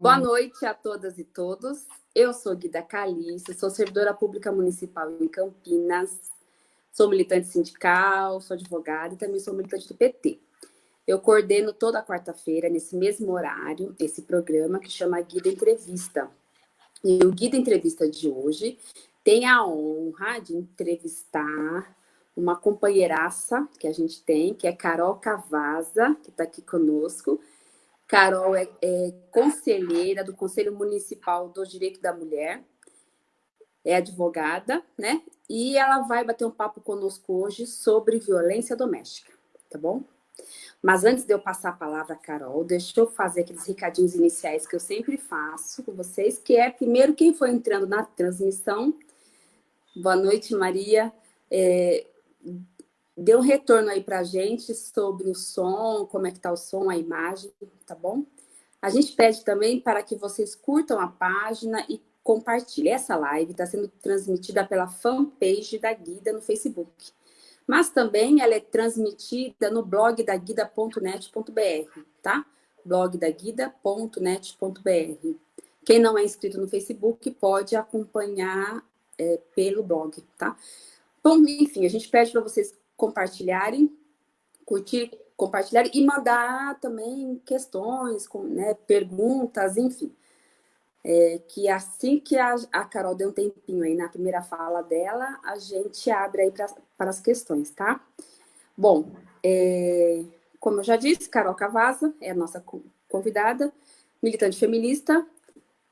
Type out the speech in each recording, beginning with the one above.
Boa noite a todas e todos. Eu sou Guida Calice, sou servidora pública municipal em Campinas, sou militante sindical, sou advogada e também sou militante do PT. Eu coordeno toda quarta-feira, nesse mesmo horário, esse programa que chama Guida Entrevista. E o Guida Entrevista de hoje tem a honra de entrevistar uma companheiraça que a gente tem, que é Carol Cavaza, que está aqui conosco. Carol é, é, conselheira do Conselho Municipal do Direito da Mulher, é advogada, né? E ela vai bater um papo conosco hoje sobre violência doméstica, tá bom? Mas antes de eu passar a palavra a Carol, deixa eu fazer aqueles recadinhos iniciais que eu sempre faço com vocês, que é, primeiro, quem foi entrando na transmissão. Boa noite, Maria. É, dê um retorno aí para a gente sobre o som, como é que está o som, a imagem, tá bom? A gente pede também para que vocês curtam a página e compartilhem. Essa live está sendo transmitida pela fanpage da Guida no Facebook. Mas também ela é transmitida no blog da guida.net.br, tá? blog da guida.net.br. Quem não é inscrito no Facebook pode acompanhar é, pelo blog, tá? Bom, enfim, a gente pede para vocês compartilharem, curtir, compartilharem e mandar também questões, né, perguntas, enfim. É, que assim que a, a, Carol deu um tempinho aí na primeira fala dela, a gente abre aí para as questões, tá? Bom, é, como eu já disse, Carol Cavaza é a nossa convidada, militante feminista.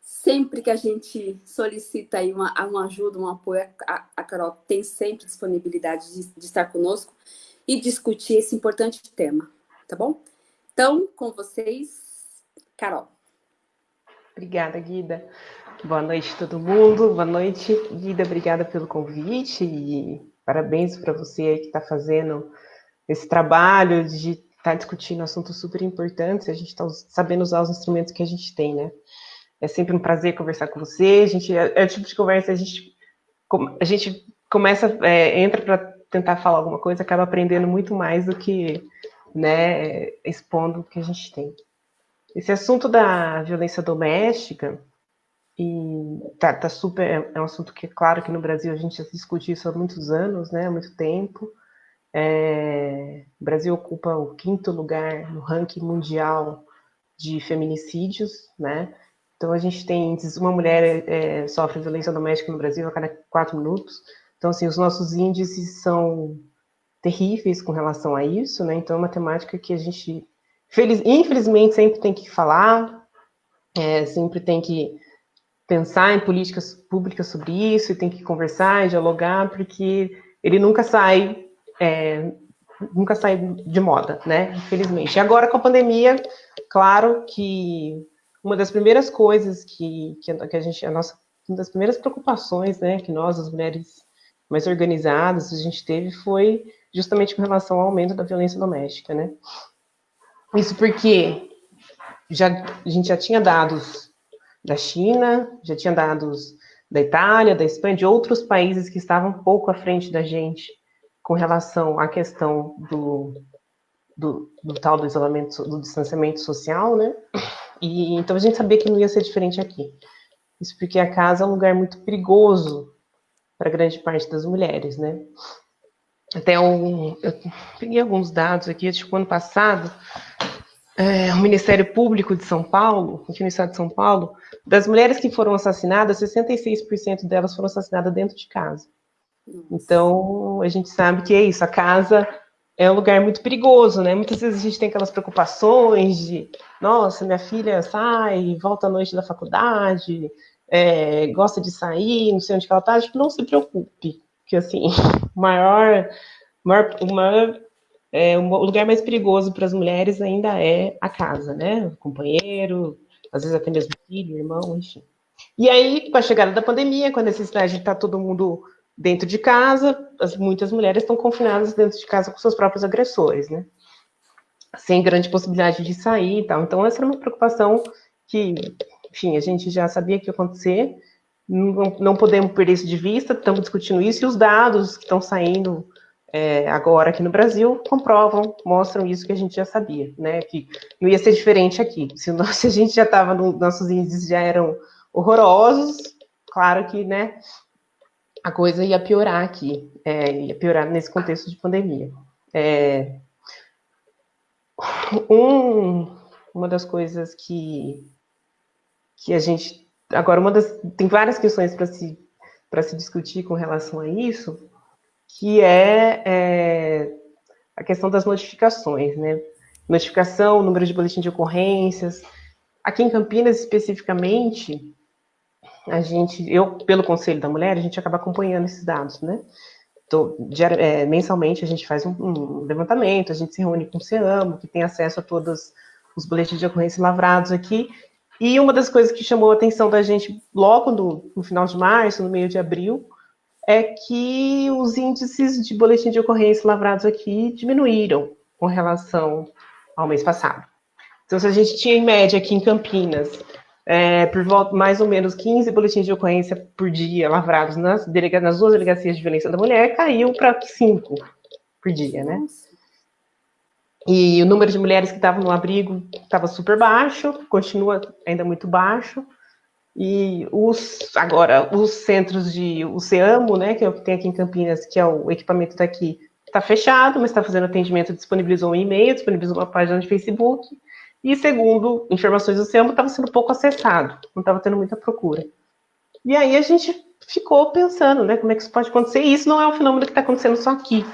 Sempre que a gente solicita aí uma, uma ajuda, um apoio, a, a Carol tem sempre disponibilidade de, de estar conosco e discutir esse importante tema, tá bom? Então, com vocês, Carol. Obrigada, Guida. Boa noite todo mundo. Boa noite, Guida. Obrigada pelo convite e parabéns para você que está fazendo esse trabalho de estar tá discutindo assuntos super importantes. A gente está sabendo usar os instrumentos que a gente tem, né? É sempre um prazer conversar com você. A gente é, é o tipo de conversa a gente a gente começa é, entra para tentar falar alguma coisa, acaba aprendendo muito mais do que né, expondo o que a gente tem. Esse assunto da violência doméstica, e tá, tá super, é, é um assunto que, é claro, que no Brasil a gente já discute isso há muitos anos, né, há muito tempo. É, o Brasil ocupa o quinto lugar no ranking mundial de feminicídios, né? Então a gente tem uma mulher é, sofre violência doméstica no Brasil a cada quatro minutos. Então assim os nossos índices são terríveis com relação a isso, né? Então é uma temática que a gente Feliz, infelizmente, sempre tem que falar, é, sempre tem que pensar em políticas públicas sobre isso, e tem que conversar e dialogar, porque ele nunca sai, é, nunca sai de moda, né? Infelizmente. E agora, com a pandemia, claro que uma das primeiras coisas que, que, a gente, a nossa, uma das primeiras preocupações, né, que nós, as mulheres mais organizadas, a gente teve foi justamente com relação ao aumento da violência doméstica, né? Isso porque já, a gente já tinha dados da China, já tinha dados da Itália, da Espanha, de outros países que estavam um pouco à frente da gente com relação à questão do, do, do tal do isolamento, do distanciamento social, né? E então a gente sabia que não ia ser diferente aqui. Isso porque a casa é um lugar muito perigoso para grande parte das mulheres, né? Até um, eu peguei alguns dados aqui, tipo, ano passado, é, o Ministério Público de São Paulo, aqui no estado de São Paulo, das mulheres que foram assassinadas, 66% delas foram assassinadas dentro de casa. Então, a gente sabe que é isso, a casa é um lugar muito perigoso, né? Muitas vezes a gente tem aquelas preocupações de, nossa, minha filha sai, volta à noite da faculdade, é, gosta de sair, não sei onde ela está, tipo, não se preocupe, que assim, o maior, maior, maior é, o lugar mais perigoso para as mulheres ainda é a casa, né? O companheiro, às vezes até mesmo filho, irmão, enfim. E aí, com a chegada da pandemia, com a necessidade de estar todo mundo dentro de casa, as, muitas mulheres estão confinadas dentro de casa com seus próprios agressores, né? Sem grande possibilidade de sair e tal. Então, essa era uma preocupação que, enfim, a gente já sabia que ia acontecer, não, não podemos perder isso de vista, estamos discutindo isso, e os dados que estão saindo é, agora aqui no Brasil comprovam, mostram isso que a gente já sabia, né? Que não ia ser diferente aqui. Se, nós, se a gente já estava, no, nossos índices já eram horrorosos, claro que, né? A coisa ia piorar aqui, é, ia piorar nesse contexto de pandemia. É, um, uma das coisas que, que a gente. Agora, uma das. Tem várias questões para se, se discutir com relação a isso, que é, é a questão das notificações, né? Notificação, número de boletim de ocorrências. Aqui em Campinas, especificamente, a gente, eu, pelo Conselho da Mulher, a gente acaba acompanhando esses dados, né? Então, é, mensalmente a gente faz um, um, levantamento, a gente se reúne com o CEAMO, que tem acesso a todos os boletins de ocorrência lavrados aqui, e uma das coisas que chamou a atenção da gente logo no, no final de março, no meio de abril, é que os índices de boletim de ocorrência lavrados aqui diminuíram com relação ao mês passado. Então, se a gente tinha em média aqui em Campinas, é, por volta mais ou menos 15 boletins de ocorrência por dia lavrados nas, delega, nas duas delegacias de violência da mulher, caiu para 5 por dia, né? E o número de mulheres que estavam no abrigo estava super baixo, continua ainda muito baixo. E os, agora, os centros de, o CEAMO, né, que é o que tem aqui em Campinas, que é o equipamento daqui, está fechado, mas está fazendo atendimento, disponibilizou um e-mail, disponibilizou uma página de Facebook, e segundo informações do CEAMO, estava sendo pouco acessado, não estava tendo muita procura. E aí a gente ficou pensando, né, como é que isso pode acontecer, e isso não é um fenômeno que está acontecendo só aqui.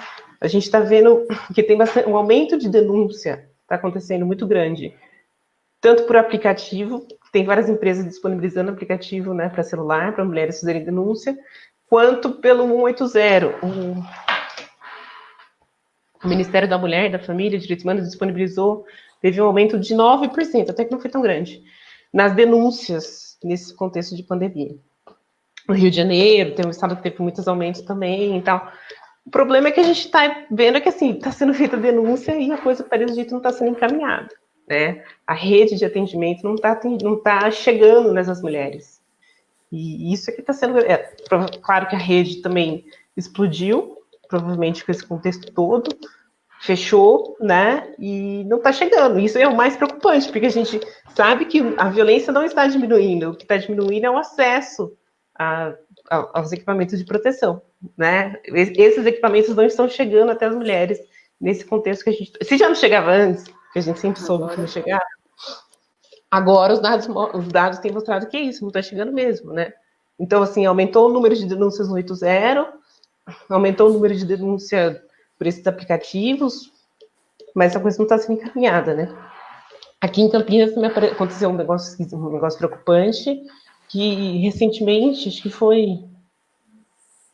A gente está vendo que tem bastante, um aumento de denúncia, está acontecendo muito grande, tanto por aplicativo, tem várias empresas disponibilizando aplicativo né, para celular, para mulheres fazerem denúncia, quanto pelo 180. O Ministério da Mulher, da Família e Direitos Humanos disponibilizou, teve um aumento de 9%, até que não foi tão grande, nas denúncias nesse contexto de pandemia. No Rio de Janeiro, tem um estado que teve muitos aumentos também e tal. O problema é que a gente está vendo que assim está sendo feita denúncia e a coisa, pelo jeito, não está sendo encaminhada né? A rede de atendimento não está não tá chegando nessas mulheres. E isso aqui está sendo. É, claro que a rede também explodiu, provavelmente com esse contexto todo, fechou, né? E não está chegando. Isso é o mais preocupante, porque a gente sabe que a violência não está diminuindo, o que está diminuindo é o acesso a, a, aos equipamentos de proteção, né? Esses equipamentos não estão chegando até as mulheres nesse contexto que a gente. Se já não chegava antes, que a gente sempre soube que não chegar. Agora os dados, os dados têm mostrado que é isso, não está chegando mesmo, né? Então, assim, aumentou o número de denúncias no 80, aumentou o número de denúncia por esses aplicativos, mas essa coisa não está sendo encaminhada, né? Aqui em Campinas aconteceu um negócio, um negócio preocupante, que recentemente, acho que foi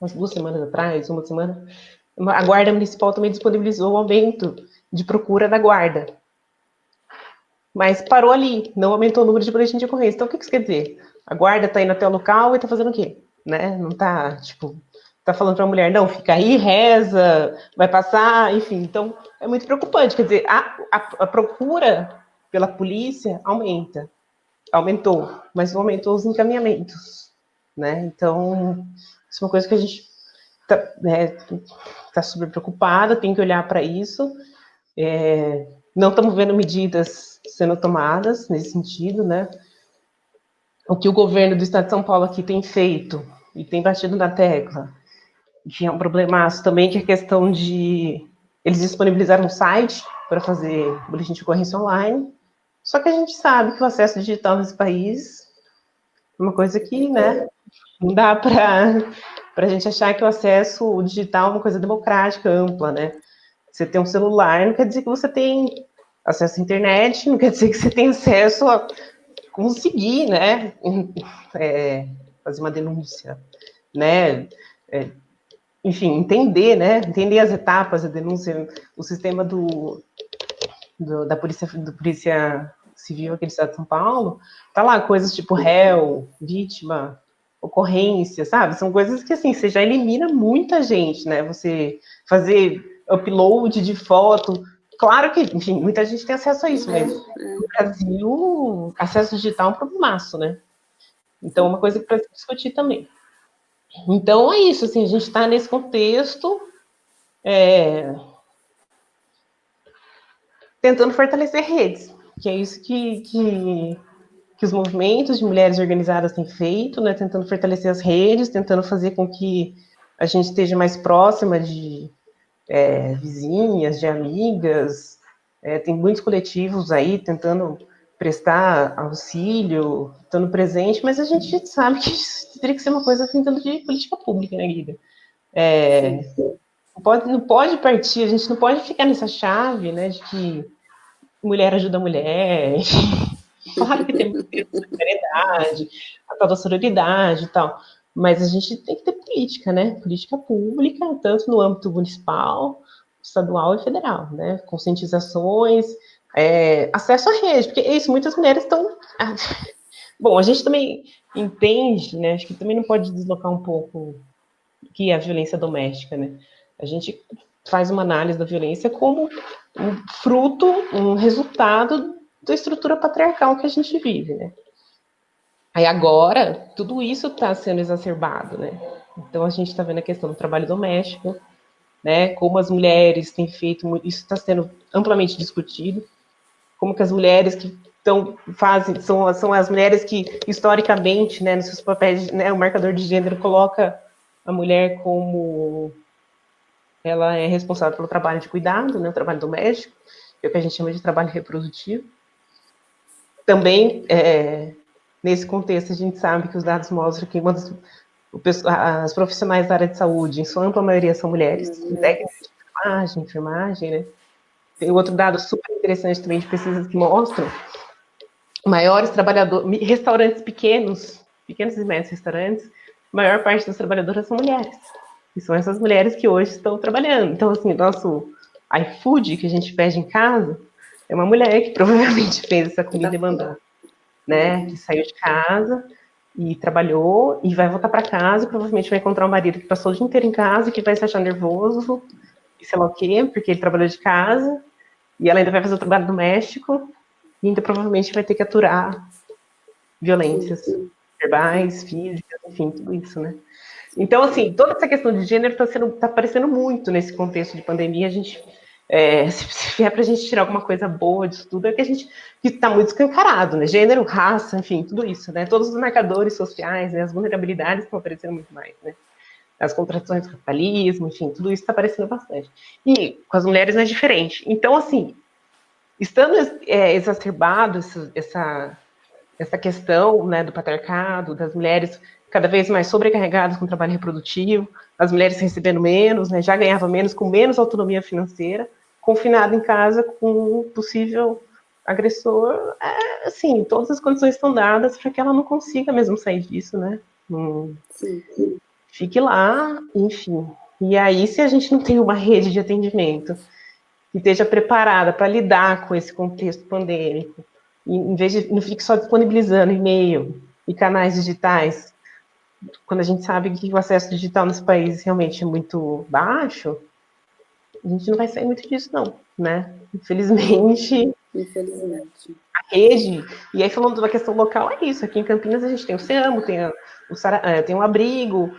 umas duas semanas atrás, uma semana, a Guarda Municipal também disponibilizou o aumento de procura da guarda. Mas parou ali, não aumentou o número de boletim de ocorrência. Então, o que isso quer dizer? A guarda está indo até o local e está fazendo o quê? Né? Não está, tipo, está falando para a mulher, não, fica aí, reza, vai passar, enfim. Então, é muito preocupante. Quer dizer, a, a, a procura pela polícia aumenta, aumentou, mas não aumentou os encaminhamentos, né? Então, isso é uma coisa que a gente está né, tá super preocupada, tem que olhar para isso. É, não estamos vendo medidas sendo tomadas nesse sentido, né? O que o governo do Estado de São Paulo aqui tem feito e tem batido na tecla, que é um problemaço também, que é a questão de eles disponibilizaram um site para fazer boletim de ocorrência online, só que a gente sabe que o acesso digital nesse país é uma coisa que, né, não dá para a gente achar que o acesso digital é uma coisa democrática, ampla, né? Você tem um celular não quer dizer que você tem acesso à internet, não quer dizer que você tem acesso a conseguir, né, é, fazer uma denúncia, né, é, enfim, entender, né, entender as etapas da denúncia, o sistema do, do da polícia, do polícia civil aqui do estado de São Paulo, tá lá coisas tipo réu, vítima, ocorrência, sabe? São coisas que, assim, você já elimina muita gente, né? Você fazer upload de foto. Claro que, enfim, muita gente tem acesso a isso, mas no Brasil, acesso digital é um problemaço, né? Então, é uma coisa para discutir também. Então, é isso, assim, a gente está nesse contexto é, tentando fortalecer redes, que é isso que, que, que, os movimentos de mulheres organizadas têm feito, né, tentando fortalecer as redes, tentando fazer com que a gente esteja mais próxima de é, vizinhas, de amigas, é, tem muitos coletivos aí tentando prestar auxílio, estando presente, mas a gente sabe que isso teria que ser uma coisa tentando de política pública, né, Guida? É, não, pode, não pode partir, a gente não pode ficar nessa chave, né, de que mulher ajuda mulher, claro que tem solidariedade, a tal da sororidade e tal, mas a gente tem que ter política, né, política pública, tanto no âmbito municipal, estadual e federal, né, conscientizações, é, acesso à rede, porque é isso, muitas mulheres estão... Bom, a gente também entende, né, acho que também não pode deslocar um pouco que é a violência doméstica, né, a gente faz uma análise da violência como um fruto, um resultado da estrutura patriarcal que a gente vive, né? Aí agora, tudo isso está sendo exacerbado, né? Então a gente está vendo a questão do trabalho doméstico, né? Como as mulheres têm feito, isso está sendo amplamente discutido, como que as mulheres que estão fazem são, são as mulheres que historicamente, né, nos seus papéis, né, o marcador de gênero coloca a mulher como ela é responsável pelo trabalho de cuidado, né, o trabalho doméstico, que é o que a gente chama de trabalho reprodutivo. Também, é, nesse contexto, a gente sabe que os dados mostram que uma das, as profissionais da área de saúde, em sua ampla maioria, são mulheres, uhum. técnicos de enfermagem, enfermagem, né? Tem outro dado super interessante também de pesquisas que mostram maiores trabalhadores, restaurantes pequenos, pequenos e médios restaurantes, a maior parte das trabalhadoras são mulheres. E são essas mulheres que hoje estão trabalhando. Então, assim, nosso iFood que a gente pede em casa é uma mulher que provavelmente fez essa comida e mandou, né? Que saiu de casa e trabalhou e vai voltar para casa e provavelmente vai encontrar um marido que passou o dia inteiro em casa e que vai se achar nervoso sei lá o quê, porque ele trabalhou de casa e ela ainda vai fazer o trabalho doméstico e ainda provavelmente vai ter que aturar violências verbais, físicas, enfim, tudo isso, né? Então, assim, toda essa questão de gênero está tá aparecendo muito nesse contexto de pandemia. A gente, é, se, vier para a gente tirar alguma coisa boa disso tudo, é que a gente está muito escancarado, né? Gênero, raça, enfim, tudo isso, né? Todos os marcadores sociais, né? as vulnerabilidades estão aparecendo muito mais, né? As contradições do capitalismo, enfim, tudo isso está aparecendo bastante. E com as mulheres não é diferente. Então, assim, estando é, exacerbado essa, essa, essa questão né, do patriarcado, das mulheres cada vez mais sobrecarregadas com o trabalho reprodutivo, as mulheres recebendo menos, né, já ganhavam menos, com menos autonomia financeira, confinada em casa com um possível agressor, é, assim, todas as condições estão dadas para que ela não consiga mesmo sair disso, né? Hum, sim, sim. Fique lá, enfim. E aí, se a gente não tem uma rede de atendimento que esteja preparada para lidar com esse contexto pandêmico, em vez de não fique só disponibilizando e-mail e canais digitais quando a gente sabe que o acesso digital nesse país realmente é muito baixo, a gente não vai sair muito disso, não, né? Infelizmente. Infelizmente. A rede. E aí, falando da questão local, é isso. Aqui em Campinas a gente tem o SEAMO, tem, o, é, tem o abrigo.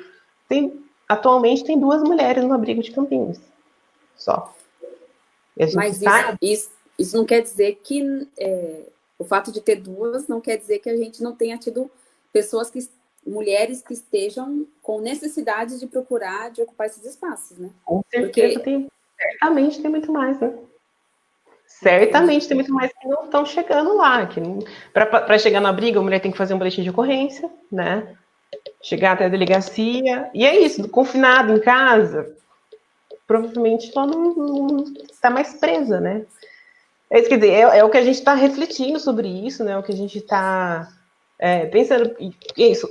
Tem, atualmente tem duas mulheres no abrigo de Campinas. Só. Mas tá... isso, isso, isso, não quer dizer que. É, o fato de ter duas não quer dizer que a gente não tenha tido pessoas que mulheres que estejam com necessidade de procurar, de ocupar esses espaços, né? Com certeza, Porque... tem, certamente tem muito mais, né? Certamente tem muito mais que não estão chegando lá. Para chegar na briga, a mulher tem que fazer um boletim de ocorrência, né? Chegar até a delegacia. E é isso, confinado em casa, provavelmente ela não, está mais presa, né? É isso, quer dizer, é, é o que a gente está refletindo sobre isso, né? O que a gente está é, pensando, isso,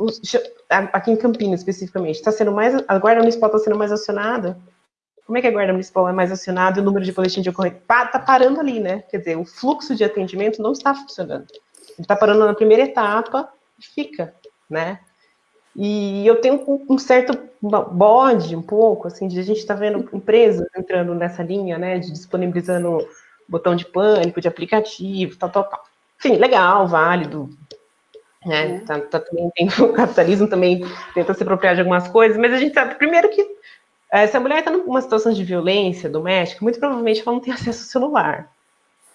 aqui em Campinas especificamente, está sendo mais, a Guarda Municipal está sendo mais acionada? Como é que a Guarda Municipal é mais acionada e o número de boletins de ocorrência está parando ali, né? Quer dizer, o fluxo de atendimento não está funcionando. Ele está parando na primeira etapa e fica, né? E eu tenho um certo bode, um pouco, assim, de a gente estar tá vendo empresas entrando nessa linha, né, de disponibilizando botão de pânico, de aplicativo, tal, tal, tal. Enfim, legal, válido, né? Tá, tá, também tem, o capitalismo também tenta se apropriar de algumas coisas, mas a gente sabe, primeiro, que É, se a mulher está numa situação de violência doméstica, muito provavelmente ela não tem acesso ao celular.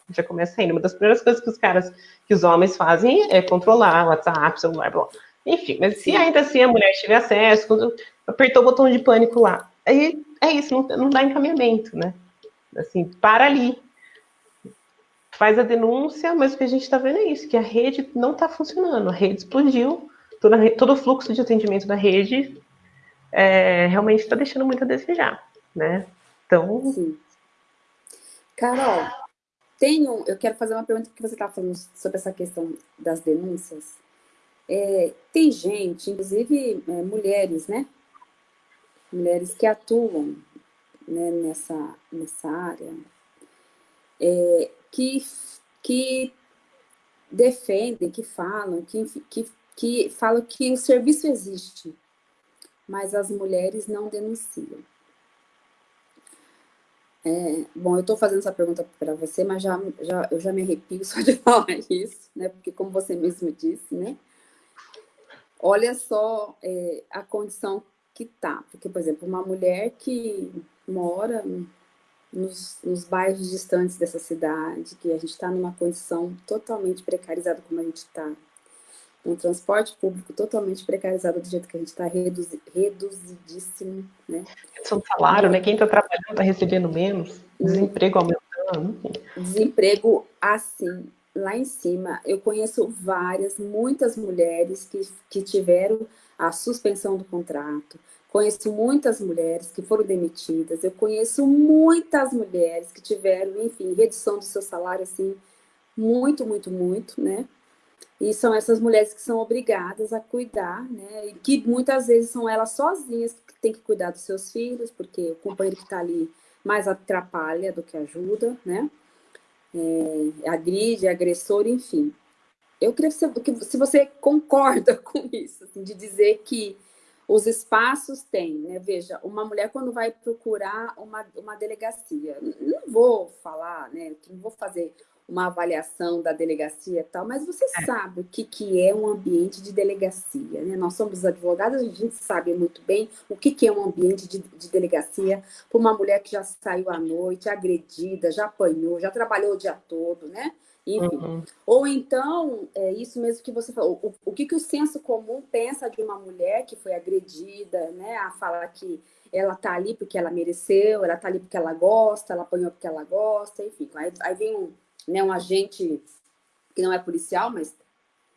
Já começa aí. Uma das primeiras coisas que os caras, que os homens fazem é controlar WhatsApp, celular, blá. Enfim, mas se ainda assim a mulher tiver acesso, quando apertou o botão de pânico lá, aí é isso, não, não dá encaminhamento, né? Assim, para ali. Faz a denúncia, mas o que a gente está vendo é isso, que a rede não está funcionando, a rede explodiu, toda, todo o fluxo de atendimento da rede é, realmente está deixando muito a desejar, né? Então... Sim. Carol, tenho, eu quero fazer uma pergunta que você está falando sobre essa questão das denúncias. É, tem gente, inclusive é, mulheres, né? Mulheres que atuam né, nessa, nessa área, é, que, que defendem, que falam, que, que, que falam que o serviço existe, mas as mulheres não denunciam. É, bom, eu estou fazendo essa pergunta para você, mas já, já, eu já me arrepio só de falar isso, né? Porque como você mesmo disse, né? Olha só é, a condição que tá. Porque, por exemplo, uma mulher que mora nos, nos bairros distantes dessa cidade, que a gente está numa condição totalmente precarizada como a gente está, um transporte público totalmente precarizado do jeito que a gente está, reduzi, reduzidíssimo, né? São salário, né? Quem está trabalhando está recebendo menos, desemprego aumentando. Desemprego, assim, lá em cima. Eu conheço várias, muitas mulheres que, que tiveram a suspensão do contrato. Conheço muitas mulheres que foram demitidas. Eu conheço muitas mulheres que tiveram, enfim, redução do seu salário, assim, muito, muito, muito, né? E são essas mulheres que são obrigadas a cuidar, né? E que muitas vezes são elas sozinhas que têm que cuidar dos seus filhos, porque o companheiro que está ali mais atrapalha do que ajuda, né? É, agride, agressor, enfim. Eu queria que se você concorda com isso, assim, de dizer que os espaços têm, né? Veja, uma mulher quando vai procurar uma, uma delegacia, não vou falar, né? Não vou fazer uma avaliação da delegacia e tal, mas você é. sabe o que, que é um ambiente de delegacia, né? Nós somos advogados, a gente sabe muito bem o que, que é um ambiente de, de delegacia para uma mulher que já saiu à noite, agredida, já apanhou, já trabalhou o dia todo, né? Enfim. Uhum. Ou então, é isso mesmo que você falou, o, o que, que o senso comum pensa de uma mulher que foi agredida, né? A falar que ela tá ali porque ela mereceu, ela tá ali porque ela gosta, ela apanhou porque ela gosta, enfim. Aí, aí vem um né, um agente que não é policial, mas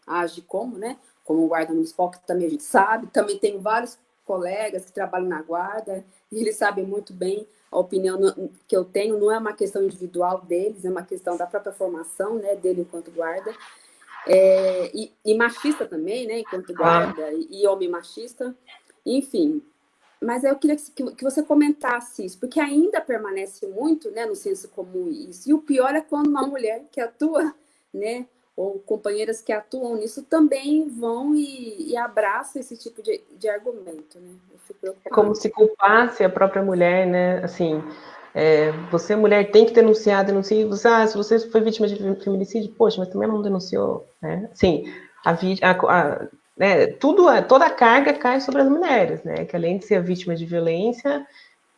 age como, né? Como um guarda municipal, que também a gente sabe. Também tem vários colegas que trabalham na guarda, e eles sabem muito bem a opinião que eu tenho, não é uma questão individual deles, é uma questão da própria formação né, dele enquanto guarda. É, e, e, machista também, né, enquanto guarda, e, e homem machista. Enfim, mas eu queria que, que, você comentasse isso, porque ainda permanece muito né, no senso comum isso. E o pior é quando uma mulher que atua, né, ou companheiras que atuam nisso também vão e, e abraçam esse tipo de, de argumento. Né? É como se culpasse a própria mulher, né? Assim, é, você, mulher, tem que denunciar, denunciar. Você, ah, se você foi vítima de feminicídio, poxa, mas também não denunciou. Né? Assim, a, a, a né, tudo, toda a carga cai sobre as mulheres, né, que além de ser a vítima de violência,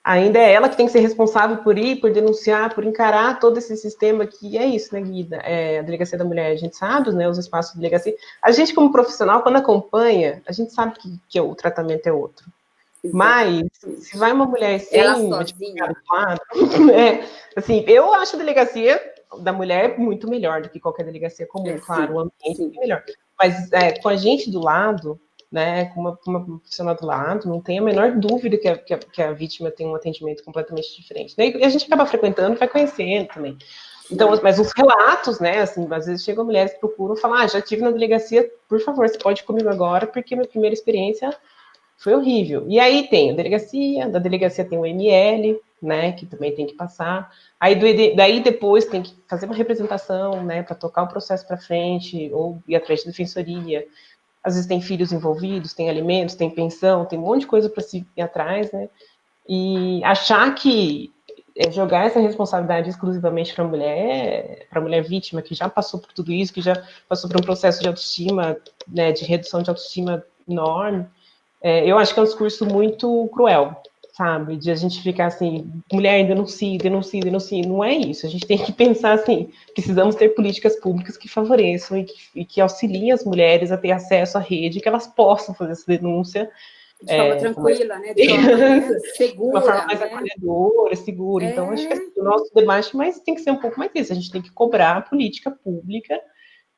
ainda é ela que tem que ser responsável por ir, por denunciar, por encarar todo esse sistema que é isso, né, Guida? É, a Delegacia da Mulher, a gente sabe, né, os espaços de delegacia. A gente, como profissional, quando acompanha, a gente sabe que, que o tratamento é outro. Mas, se vai uma mulher sem quadro, é, assim, eu acho a delegacia da mulher muito melhor do que qualquer delegacia comum, é, claro, o ambiente é melhor. Mas é, com a gente do lado, né, com uma, uma profissional do lado, não tem a menor dúvida que a, que a, que a vítima tem um atendimento completamente diferente. Né? E a gente acaba frequentando, vai conhecendo também. Então, mas os relatos, né, assim, às vezes chegam mulheres que procuram falar, ah, já tive na delegacia, por favor, você pode ir comigo agora, porque minha primeira experiência foi horrível. E aí tem a delegacia, da delegacia tem o ML, né, que também tem que passar. Aí daí depois tem que fazer uma representação, né, para tocar o processo para frente ou ir atrás de defensoria. Às vezes tem filhos envolvidos, tem alimentos, tem pensão, tem um monte de coisa para se ir atrás, né? E achar que é jogar essa responsabilidade exclusivamente para a mulher, para a mulher vítima que já passou por tudo isso, que já passou por um processo de autoestima, né, de redução de autoestima enorme, é, eu acho que é um discurso muito cruel, sabe? De a gente ficar assim, mulher denuncia, denuncia, denuncia. Não é isso. A gente tem que pensar assim, precisamos ter políticas públicas que favoreçam e que, e que auxiliem as mulheres a ter acesso à rede, que elas possam fazer essa denúncia. De forma é, tranquila, né? De forma né? segura. De uma forma mais né? acolhedora, segura. É. Então, acho que assim, o nosso debate mas tem que ser um pouco mais isso. A gente tem que cobrar a política pública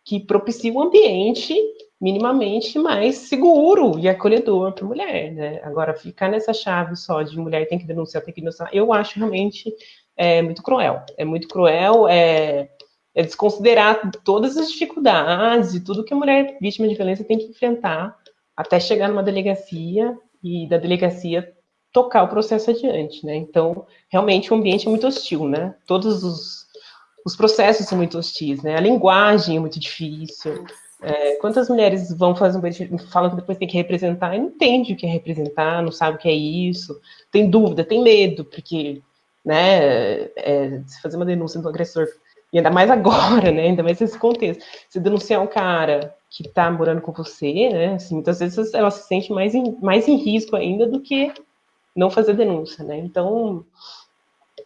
que propicie um ambiente minimamente mais seguro e acolhedor para a mulher, né? Agora, ficar nessa chave só de mulher tem que denunciar, tem que denunciar, eu acho realmente é, muito cruel. É muito cruel, é, é desconsiderar todas as dificuldades e tudo que a mulher vítima de violência tem que enfrentar até chegar numa delegacia e da delegacia tocar o processo adiante, né? Então, realmente o ambiente é muito hostil, né? Todos os, os processos são muito hostis, né? A linguagem é muito difícil. É, quantas mulheres vão fazer um falam que depois tem que representar e não entende o que é representar, não sabe o que é isso, tem dúvida, tem medo, porque, né, é, se fazer uma denúncia do agressor, e ainda mais agora, né, ainda mais nesse contexto, se denunciar um cara que tá morando com você, né, assim, muitas vezes ela se sente mais em, mais em risco ainda do que não fazer denúncia, né, então,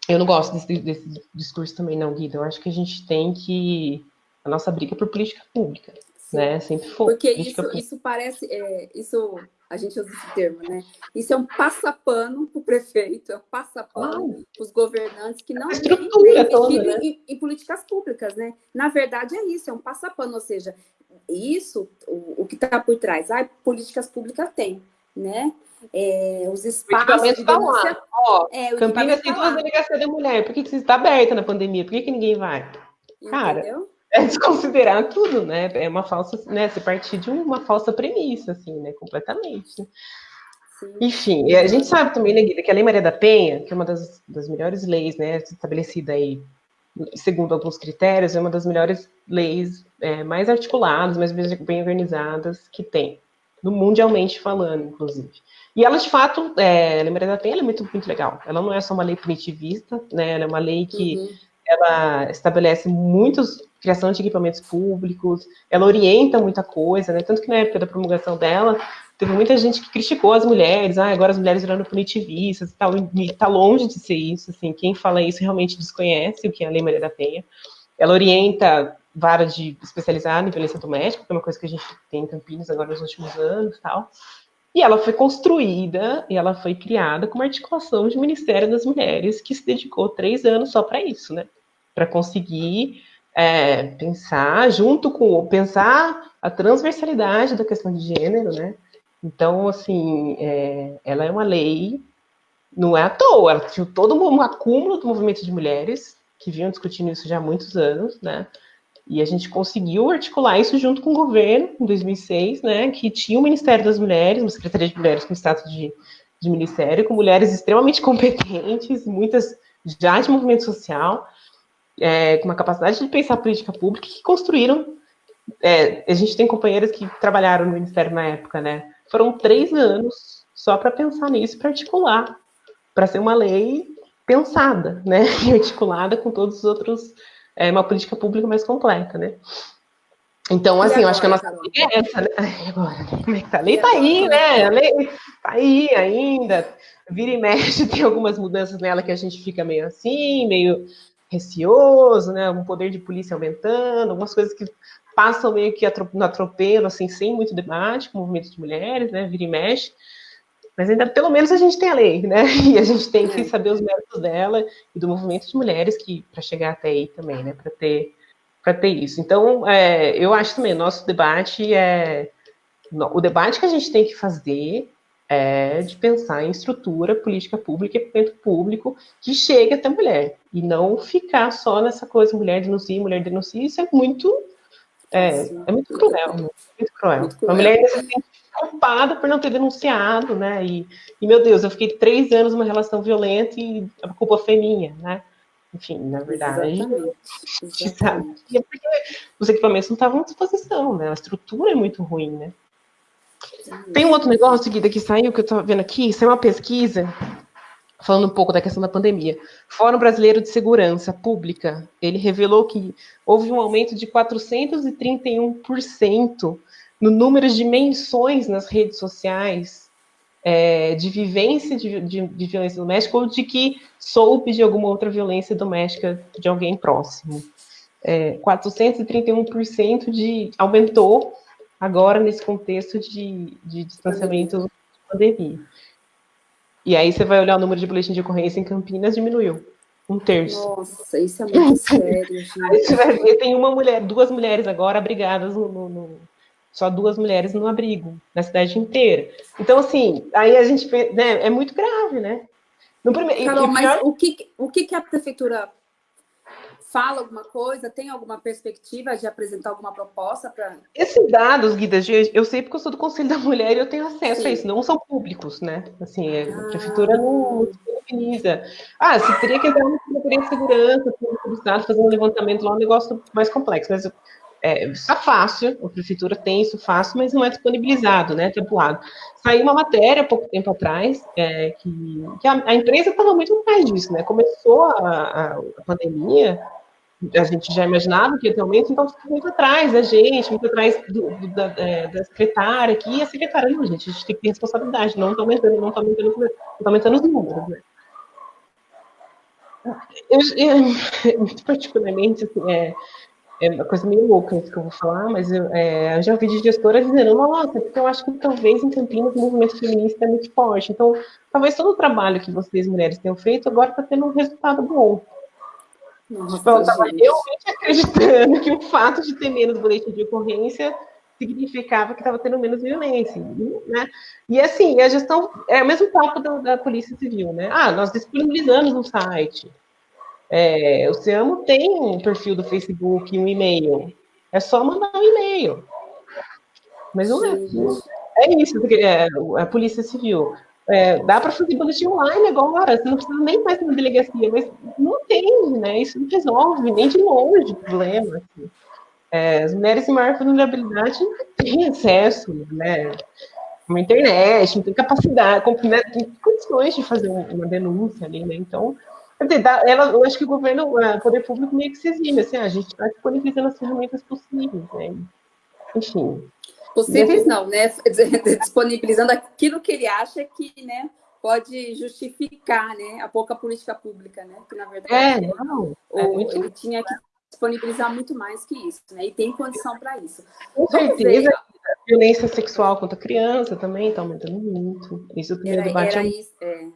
eu não gosto desse, desse discurso também, não, Guida, eu acho que a gente tem que, a nossa briga é por política pública, né? Sempre foi. Porque isso, isso parece, é, isso a gente usa esse termo, né? Isso é um passapano para o prefeito, é um passapano para os governantes que não investir né? em, em, políticas públicas, né? Na verdade é isso, é um passapano, ou seja, isso, o, o que está por trás, ah, políticas públicas tem, né? É, os espaços de tá denúncia... Ó, é, Campinas tem tá duas delegacias de mulher, por que, que está aberta na pandemia? Por que, que ninguém vai? Cara, Entendeu? É desconsiderar tudo, né? É uma falsa, né? Se partir de uma falsa premissa, assim, né? Completamente. Sim. Enfim, a gente sabe também, né, Guida, que a Lei Maria da Penha, que é uma das, das melhores leis, né, estabelecida aí, segundo alguns critérios, é uma das melhores leis é, mais articuladas, mais bem organizadas que tem, no mundialmente falando, inclusive. E ela, de fato, é, a Lei Maria da Penha é muito, muito legal. Ela não é só uma lei punitivista, né, ela é uma lei que uhum. Ela estabelece muitos criação de equipamentos públicos, ela orienta muita coisa, né? Tanto que na época da promulgação dela, teve muita gente que criticou as mulheres, ah, agora as mulheres virando punitivistas e tal, e tá longe de ser isso, assim, quem fala isso realmente desconhece o que é a Lei Maria da Penha. Ela orienta vara de especializada em violência doméstica, que é uma coisa que a gente tem em Campinas agora nos últimos anos tal. E ela foi construída e ela foi criada como articulação de Ministério das Mulheres, que se dedicou três anos só para isso, né? Para conseguir é, pensar junto com pensar a transversalidade da questão de gênero, né? Então, assim, é, ela é uma lei, não é à toa, ela tinha todo um acúmulo do movimento de mulheres que vinham discutindo isso já há muitos anos, né? E a gente conseguiu articular isso junto com o governo, em 2006, né? Que tinha o Ministério das Mulheres, uma Secretaria de Mulheres com status de, de ministério, com mulheres extremamente competentes, muitas já de movimento social, é, com uma capacidade de pensar política pública que construíram. É, a gente tem companheiras que trabalharam no Ministério na época, né? Foram três anos só para pensar nisso, para articular, para ser uma lei pensada, né? E articulada com todos os outros, é, uma política pública mais completa, né? Então, assim, eu acho que a nossa lei é essa, né? agora, como é que tá? A lei tá aí, né? A lei tá aí ainda. Vira e mexe, tem algumas mudanças nela que a gente fica meio assim, meio receoso, né? Um poder de polícia aumentando, algumas coisas que passam meio que no atropelo, assim, sem muito debate, com o movimento de mulheres, né? Vira e mexe. Mas ainda, pelo menos, a gente tem a lei, né? E a gente tem que é. saber os méritos dela e do movimento de mulheres que para chegar até aí também, né? Para ter para ter isso. Então, é, eu acho também nosso debate é o debate que a gente tem que fazer é de pensar em estrutura, política pública, equipamento público que chegue até a mulher. E não ficar só nessa coisa, mulher denuncia, mulher denuncia, isso é muito. É, é muito cruel, muito cruel. Muito cruel. A mulher ainda se sente culpada por não ter denunciado, né? E, e, meu Deus, eu fiquei três anos numa relação violenta e a culpa foi minha, né? Enfim, na verdade, Exatamente. Exatamente. É porque os equipamentos não estavam à disposição, né? A estrutura é muito ruim, né? Tem um outro negócio, Guida, que saiu, que eu estou vendo aqui, saiu uma pesquisa falando um pouco da questão da pandemia. Fórum Brasileiro de Segurança Pública, ele revelou que houve um aumento de 431% no número de menções nas redes sociais é, de vivência de, de, de, violência doméstica ou de que soube de alguma outra violência doméstica de alguém próximo. É, 431% de, aumentou agora nesse contexto de, de distanciamento de pandemia. E aí você vai olhar o número de boletim de ocorrência em Campinas, diminuiu. Um terço. Nossa, isso é muito sério, gente. Aí você vai ver, tem uma mulher, duas mulheres agora abrigadas no, no, no só duas mulheres no abrigo, na cidade inteira. Então, assim, aí a gente, né, é muito grave, né? No primeiro, Carol, mas o que, o que a prefeitura fala alguma coisa? Tem alguma perspectiva de apresentar alguma proposta para. Esses dados, Guida, eu sei porque eu sou do Conselho da Mulher e eu tenho acesso Sim. a isso, não são públicos, né? Assim, a ah. prefeitura não disponibiliza. Ah, se teria que entrar na Secretaria de Segurança, do Estado, fazer um levantamento lá, é um negócio mais complexo, mas é, isso é fácil, a prefeitura tem isso fácil, mas não é disponibilizado, né, tempoado. Saiu uma matéria pouco tempo atrás, é, que, que a, a, empresa estava muito atrás disso, né, começou a, a, a, pandemia, a gente já imaginava que ia ter aumento, então ficou muito atrás da gente, muito atrás do, do, da, é, da, secretária aqui, e a secretária, não, gente, a gente tem que ter responsabilidade, não está aumentando, não está aumentando, não está aumentando os números, né. Eu, eu, particularmente, assim, é, é uma coisa meio louca isso que eu vou falar, mas eu, é, eu já ouvi de gestoras dizendo, nossa, porque eu acho que talvez em Campinas o movimento feminista é muito forte. Então, talvez todo o trabalho que vocês, mulheres, tenham feito, agora está tendo um resultado bom. Nossa, então, eu estava realmente acreditando que o fato de ter menos boletim de ocorrência significava que estava tendo menos violência, né? E assim, a gestão é o mesmo papo da, da Polícia Civil, né? Ah, nós disponibilizamos um site, é, o Seamo tem um perfil do Facebook, um e-mail. É só mandar um e-mail. Mas não é. É isso, porque é, a Polícia Civil. É, dá para fazer boletim online agora, você não precisa nem mais na delegacia, mas não tem, né? Isso não resolve nem de longe o problema. Assim. É, as mulheres em maior vulnerabilidade não têm acesso, né? Uma internet, não tem capacidade, né? tem condições de fazer uma denúncia ali, né? Então, ela, eu acho que o governo, o poder público meio que se exime, assim, a gente está disponibilizando as ferramentas possíveis, né? Enfim. Possíveis não, né? Disponibilizando aquilo que ele acha que, né, pode justificar, né, a pouca política pública, né? Que na verdade é, não, é muito... ele tinha que disponibilizar muito mais que isso, né? E tem condição para isso. Com certeza. A violência sexual contra a criança também está aumentando muito. Isso também era, debate era isso, é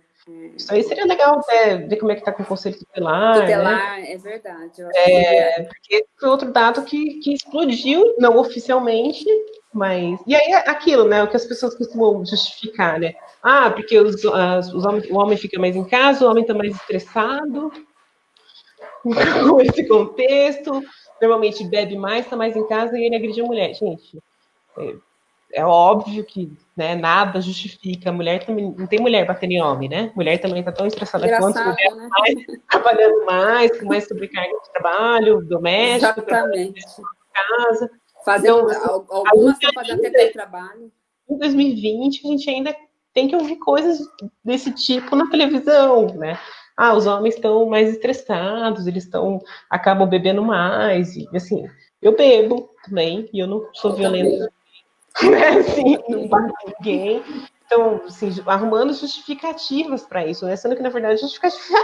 isso aí seria legal até ver como é que está com o conselho tutelar. Né? Tutelar, né? é verdade. É, porque foi outro dado que, que explodiu, não oficialmente, mas. E aí aquilo, né? O que as pessoas costumam justificar, né? Ah, porque os, as, os homens, o homem fica mais em casa, o homem está mais estressado com esse contexto, normalmente bebe mais, está mais em casa e ele agride a mulher. Gente, é, é óbvio que né, nada justifica. Mulher também não tem mulher batendo em homem, né? Mulher também está tão estressada Engraçado, quanto mulher, né? mais, trabalhando mais, com mais sobrecarga de trabalho, doméstico, casa. Fazendo então, algumas estão fazendo até trabalho. Em 2020, a gente ainda tem que ouvir coisas desse tipo na televisão, né? Ah, os homens estão mais estressados, eles estão acabam bebendo mais, e assim, eu bebo também, e eu não sou eu violenta. Né? Assim, não bate ninguém. Então, assim, arrumando justificativas para isso, né? Sendo que, na verdade, a justificativa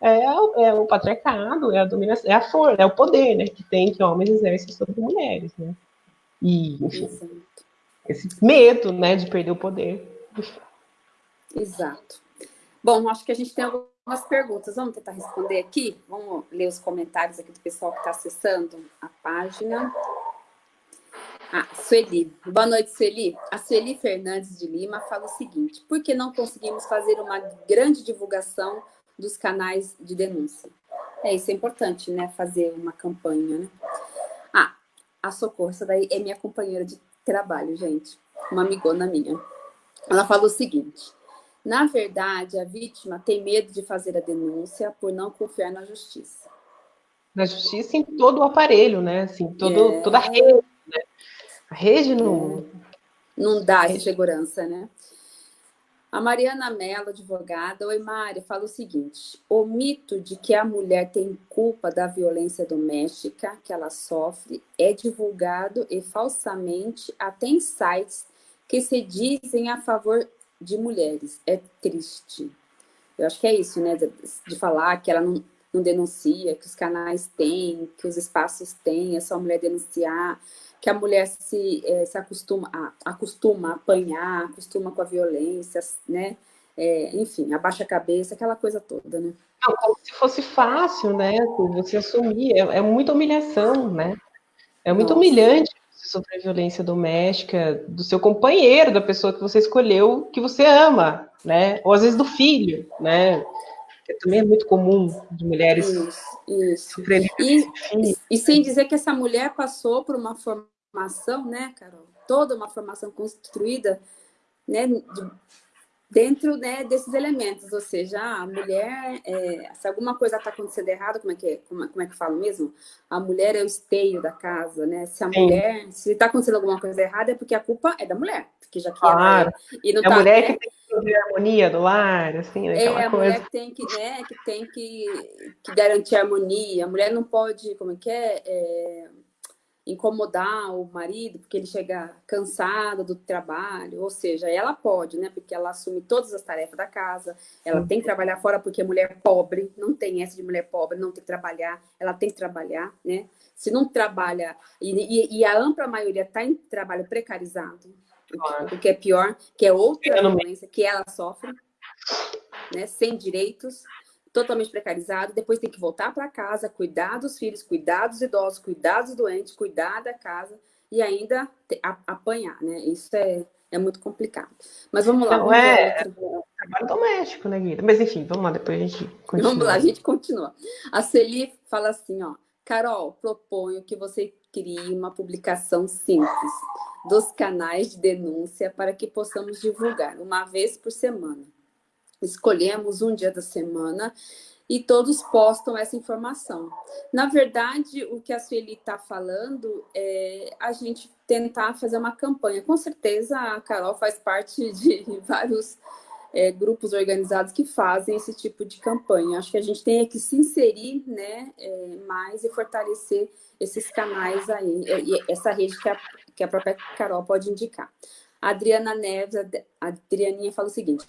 é, é, é o patriarcado, é a dominação, é a força, é o poder, né? Que tem que homens exercem sobre mulheres, né? E, enfim, Exato. esse medo, né, de perder o poder. Exato. Bom, acho que a gente tem algumas perguntas. Vamos tentar responder aqui? Vamos ler os comentários aqui do pessoal que está acessando a página. Ah, Sueli. Boa noite, Sueli. A Sueli Fernandes de Lima fala o seguinte: por que não conseguimos fazer uma grande divulgação dos canais de denúncia? É, isso é importante, né? Fazer uma campanha, né? Ah, a Socorro, essa daí é minha companheira de trabalho, gente. Uma amigona minha. Ela fala o seguinte: na verdade, a vítima tem medo de fazer a denúncia por não confiar na justiça. Na justiça em todo o aparelho, né? Assim, todo, é... toda a rede a rede não... É. Não dá segurança, né? A Mariana Mello, advogada, oi Mari, fala o seguinte: o mito de que a mulher tem culpa da violência doméstica que ela sofre é divulgado e falsamente até em sites que se dizem a favor de mulheres. É triste. Eu acho que é isso, né? De, de falar que ela não, não denuncia, que os canais têm, que os espaços têm, é só a mulher denunciar, que a mulher se, é, se acostuma, a, acostuma a apanhar, acostuma com a violência, né? É, enfim, abaixa a cabeça, aquela coisa toda, né? Não, como se fosse fácil, né? Você assumir, é, é muita humilhação, né? É muito Nossa. humilhante você sofrer violência doméstica do seu companheiro, da pessoa que você escolheu, que você ama, né? Ou às vezes do filho, né? Que também é muito comum de mulheres isso, isso. sofrerem e, e, sem dizer que essa mulher passou por uma formação, né, Carol? Toda uma formação construída né, de, dentro né, desses elementos, ou seja, a mulher, é, se alguma coisa está acontecendo errado, como é que é, como, como, é que falo mesmo? A mulher é o esteio da casa, né? Se a Sim. mulher, se está acontecendo alguma coisa errada, é porque a culpa é da mulher, porque já que claro. ela e não é a tá, mulher né? que tem que fazer a harmonia do lar, assim, né, É a coisa. mulher que tem que, né, que tem que, que garantir a harmonia. A mulher não pode, como é que é, é incomodar o marido porque ele chega cansado do trabalho, ou seja, ela pode, né? Porque ela assume todas as tarefas da casa, ela tem que trabalhar fora porque é mulher pobre, não tem essa de mulher pobre, não tem que trabalhar, ela tem que trabalhar, né? Se não trabalha, e, e, e a ampla maioria está em trabalho precarizado, o que é pior, que é outra violência que ela sofre, né? Sem direitos, totalmente precarizado, depois tem que voltar para casa, cuidar dos filhos, cuidar dos idosos, cuidar dos doentes, cuidar da casa e ainda apanhar, né? Isso é, é muito complicado. Mas vamos lá. Não vamos é, outro... trabalho doméstico, né, Guida? Mas enfim, vamos lá, depois a gente continua. Vamos lá, a gente continua. A Celi fala assim, ó, Carol, proponho que você crie uma publicação simples dos canais de denúncia para que possamos divulgar uma vez por semana escolhemos um dia da semana e todos postam essa informação. Na verdade, o que a Sueli está falando é a gente tentar fazer uma campanha. Com certeza, a Carol faz parte de vários é, grupos organizados que fazem esse tipo de campanha. Acho que a gente tem que se inserir né, é, mais e fortalecer esses canais aí, e essa rede que a, que a própria Carol pode indicar. Adriana Neves, a Adrianinha fala o seguinte,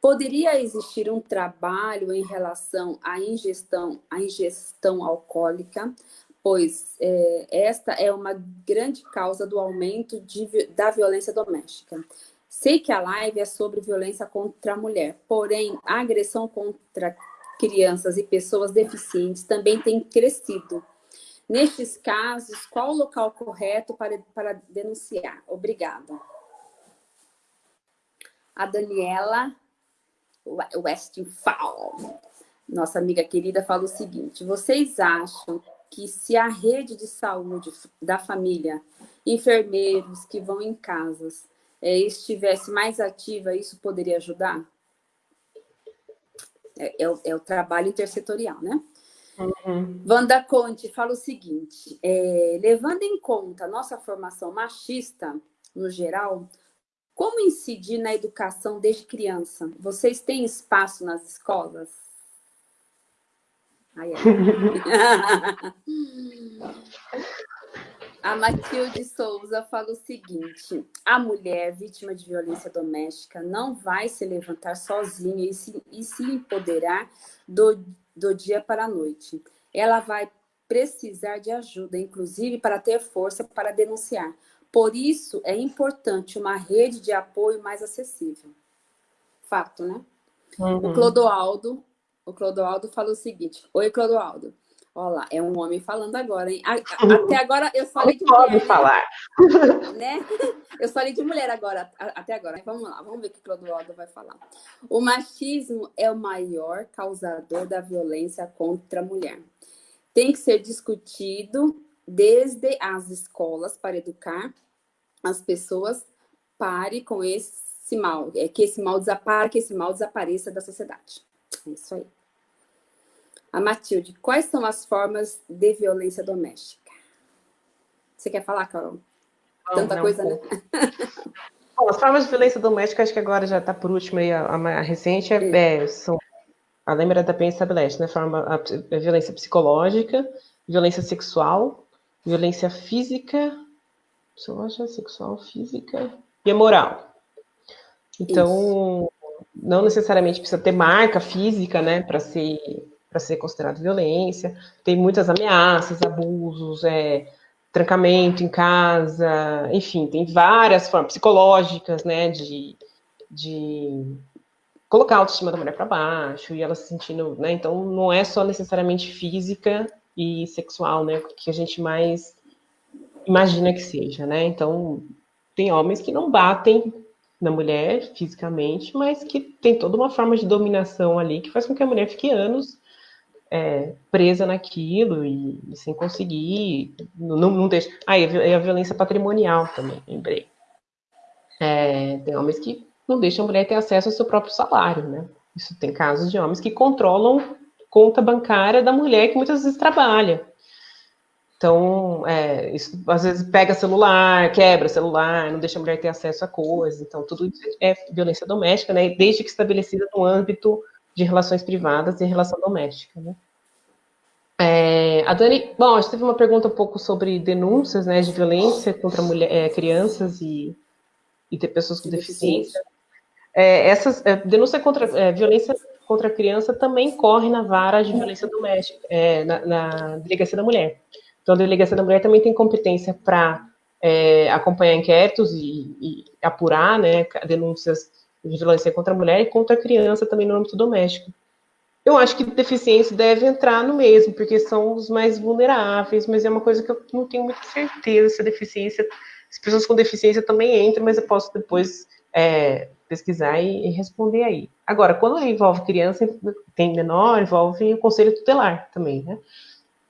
poderia existir um trabalho em relação à ingestão, à ingestão alcoólica, pois é, esta é uma grande causa do aumento de, da violência doméstica. Sei que a live é sobre violência contra a mulher, porém, a agressão contra crianças e pessoas deficientes também tem crescido. Nestes casos, qual o local correto para, para denunciar? Obrigada a Daniela Westphal, nossa amiga querida, fala o seguinte: vocês acham que se a rede de saúde da família, enfermeiros que vão em casas, é, estivesse mais ativa, isso poderia ajudar? É, é, o, é o, trabalho intersetorial, né? Uhum. Wanda Conte fala o seguinte: é, levando em conta a nossa formação machista, no geral, como incidir na educação desde criança? Vocês têm espaço nas escolas? Ai, ai. A Matilde Souza fala o seguinte: a mulher vítima de violência doméstica não vai se levantar sozinha e se, e se empoderar do, do dia para a noite. Ela vai precisar de ajuda, inclusive para ter força para denunciar. Por isso, é importante uma rede de apoio mais acessível. Fato, né? Uhum. O Clodoaldo, o Clodoaldo fala o seguinte. Oi, Clodoaldo. Olha lá, é um homem falando agora, hein? Até agora eu falei de mulher. Pode né? falar. Né? Eu falei de mulher agora, até agora. Vamos lá, vamos ver o que o Clodoaldo vai falar. O machismo é o maior causador da violência contra a mulher. Tem que ser discutido desde as escolas para educar as pessoas pare com esse mal, é que esse mal desapare, que esse mal desapareça da sociedade. É isso aí. A Matilde, quais são as formas de violência doméstica? Você quer falar, Carol? Não, Tanta não, coisa, né? Bom, as formas de violência doméstica, acho que agora já está por último aí, a, recente, é, é, são, a lembra da PEN estabelece, né? Forma, a, a violência psicológica, violência sexual, violência física, psicológica, sexual, física e moral. Então, Isso. não necessariamente precisa ter marca física, né, para ser para ser considerado violência. Tem muitas ameaças, abusos, é, trancamento em casa, enfim, tem várias formas psicológicas, né, de, de colocar a autoestima da mulher para baixo e ela se sentindo, né, então não é só necessariamente física e sexual, né, que a gente mais imagina que seja, né, então tem homens que não batem na mulher fisicamente, mas que tem toda uma forma de dominação ali que faz com que a mulher fique anos é, presa naquilo e, e, sem conseguir, não, não deixa. Ah, e a violência patrimonial também, lembrei. É, tem homens que não deixam a mulher ter acesso ao seu próprio salário, né? Isso tem casos de homens que controlam conta bancária da mulher que muitas vezes trabalha. Então, é, isso às vezes pega celular, quebra celular, não deixa a mulher ter acesso a coisas. Então, tudo isso é violência doméstica, né? Desde que estabelecida no âmbito de relações privadas e relação doméstica. Né? É, a Dani, bom, a gente teve uma pergunta um pouco sobre denúncias né, de violência contra mulher, é, crianças e, e ter pessoas com deficiência. É, essas é, denúncia contra é, violência contra a criança também corre na vara de violência doméstica, é, na, na, delegacia da mulher. Então, a delegacia da mulher também tem competência para acompanhar inquéritos e, e apurar né, denúncias de violência contra a mulher e contra a criança também no âmbito doméstico. Eu acho que deficiência deve entrar no mesmo, porque são os mais vulneráveis, mas é uma coisa que eu não tenho muita certeza se a deficiência, as pessoas com deficiência também entram, mas eu posso depois é, pesquisar e, e, responder aí. Agora, quando envolve criança, tem menor, envolve o conselho tutelar também, né?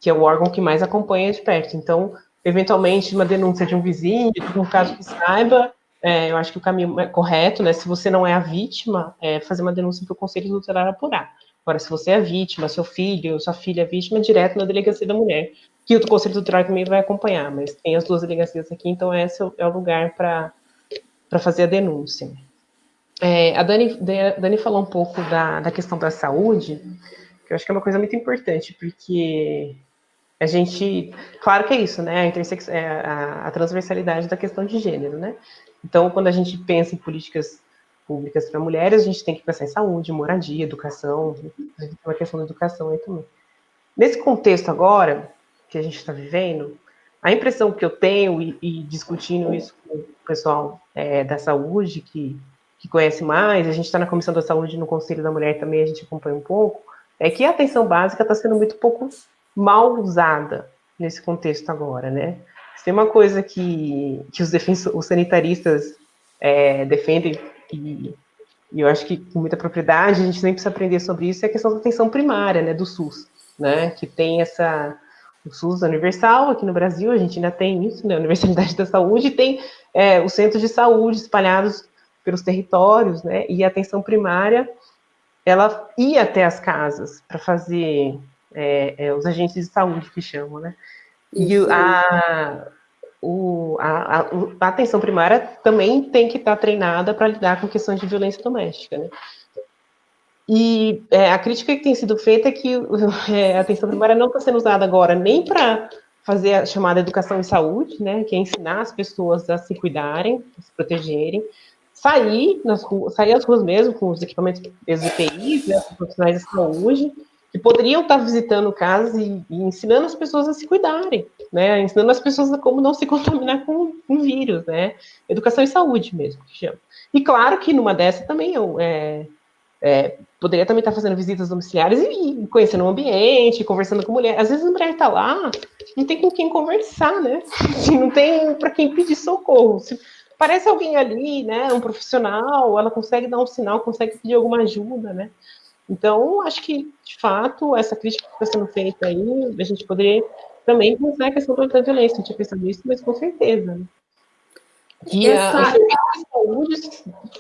Que é o órgão que mais acompanha de perto. Então, eventualmente, uma denúncia de um vizinho, de um caso que saiba, é, eu acho que o caminho é correto, né? Se você não é a vítima, é fazer uma denúncia para o Conselho Tutelar apurar. Agora, se você é a vítima, seu filho, sua filha é vítima, direto na delegacia da mulher, que o Conselho Tutelar também vai acompanhar, mas tem as duas delegacias aqui, então esse é o lugar para fazer a denúncia. É, a Dani, Dani falou um pouco da, da questão da saúde, que eu acho que é uma coisa muito importante, porque a gente, claro que é isso, né, a, é a, a, transversalidade da questão de gênero, né, então, quando a gente pensa em políticas públicas para mulheres, a gente tem que pensar em saúde, moradia, educação, a gente tem uma questão da educação aí também. Nesse contexto agora, que a gente está vivendo, a impressão que eu tenho, e, e discutindo isso com o pessoal é, da saúde, que, que conhece mais, a gente está na Comissão da Saúde no Conselho da Mulher também, a gente acompanha um pouco, é que a atenção básica está sendo muito pouco mal usada nesse contexto agora, né? tem uma coisa que, que os, os sanitaristas é, defendem, e, e, eu acho que com muita propriedade, a gente sempre precisa aprender sobre isso, é a questão da atenção primária, né, do SUS, né, que tem essa, o SUS universal, aqui no Brasil a gente ainda tem isso, né, a Universalidade da Saúde, tem é, os centros de saúde espalhados pelos territórios, né, e a atenção primária, ela ia até as casas para fazer é, é, os agentes de saúde que chamam, né, e a, o, a, a, atenção primária também tem que estar treinada para lidar com questões de violência doméstica, né? E é, a crítica que tem sido feita é que é, a atenção primária não está sendo usada agora nem para fazer a chamada educação em saúde, né, que é ensinar as pessoas a se cuidarem, a se protegerem, sair nas ruas, sair às ruas mesmo com os equipamentos dos EPIs, né, os profissionais de saúde, que poderiam estar visitando casas e, e, ensinando as pessoas a se cuidarem, né? Ensinando as pessoas a como não se contaminar com vírus, né? Educação e saúde mesmo, que chama. E claro que numa dessa também eu é, é, poderia também estar fazendo visitas domiciliares e, e conhecendo o ambiente, conversando com mulher. Às vezes a mulher está lá, não tem com quem conversar, né? Não tem para quem pedir socorro. Se parece alguém ali, né? Um profissional, ela consegue dar um sinal, consegue pedir alguma ajuda, né? Então, acho que, de fato, essa crítica que está sendo feita aí, a gente poderia também pensar a questão da violência. Não tinha pensado nisso, mas com certeza. Né? Que Essa... a, a saúde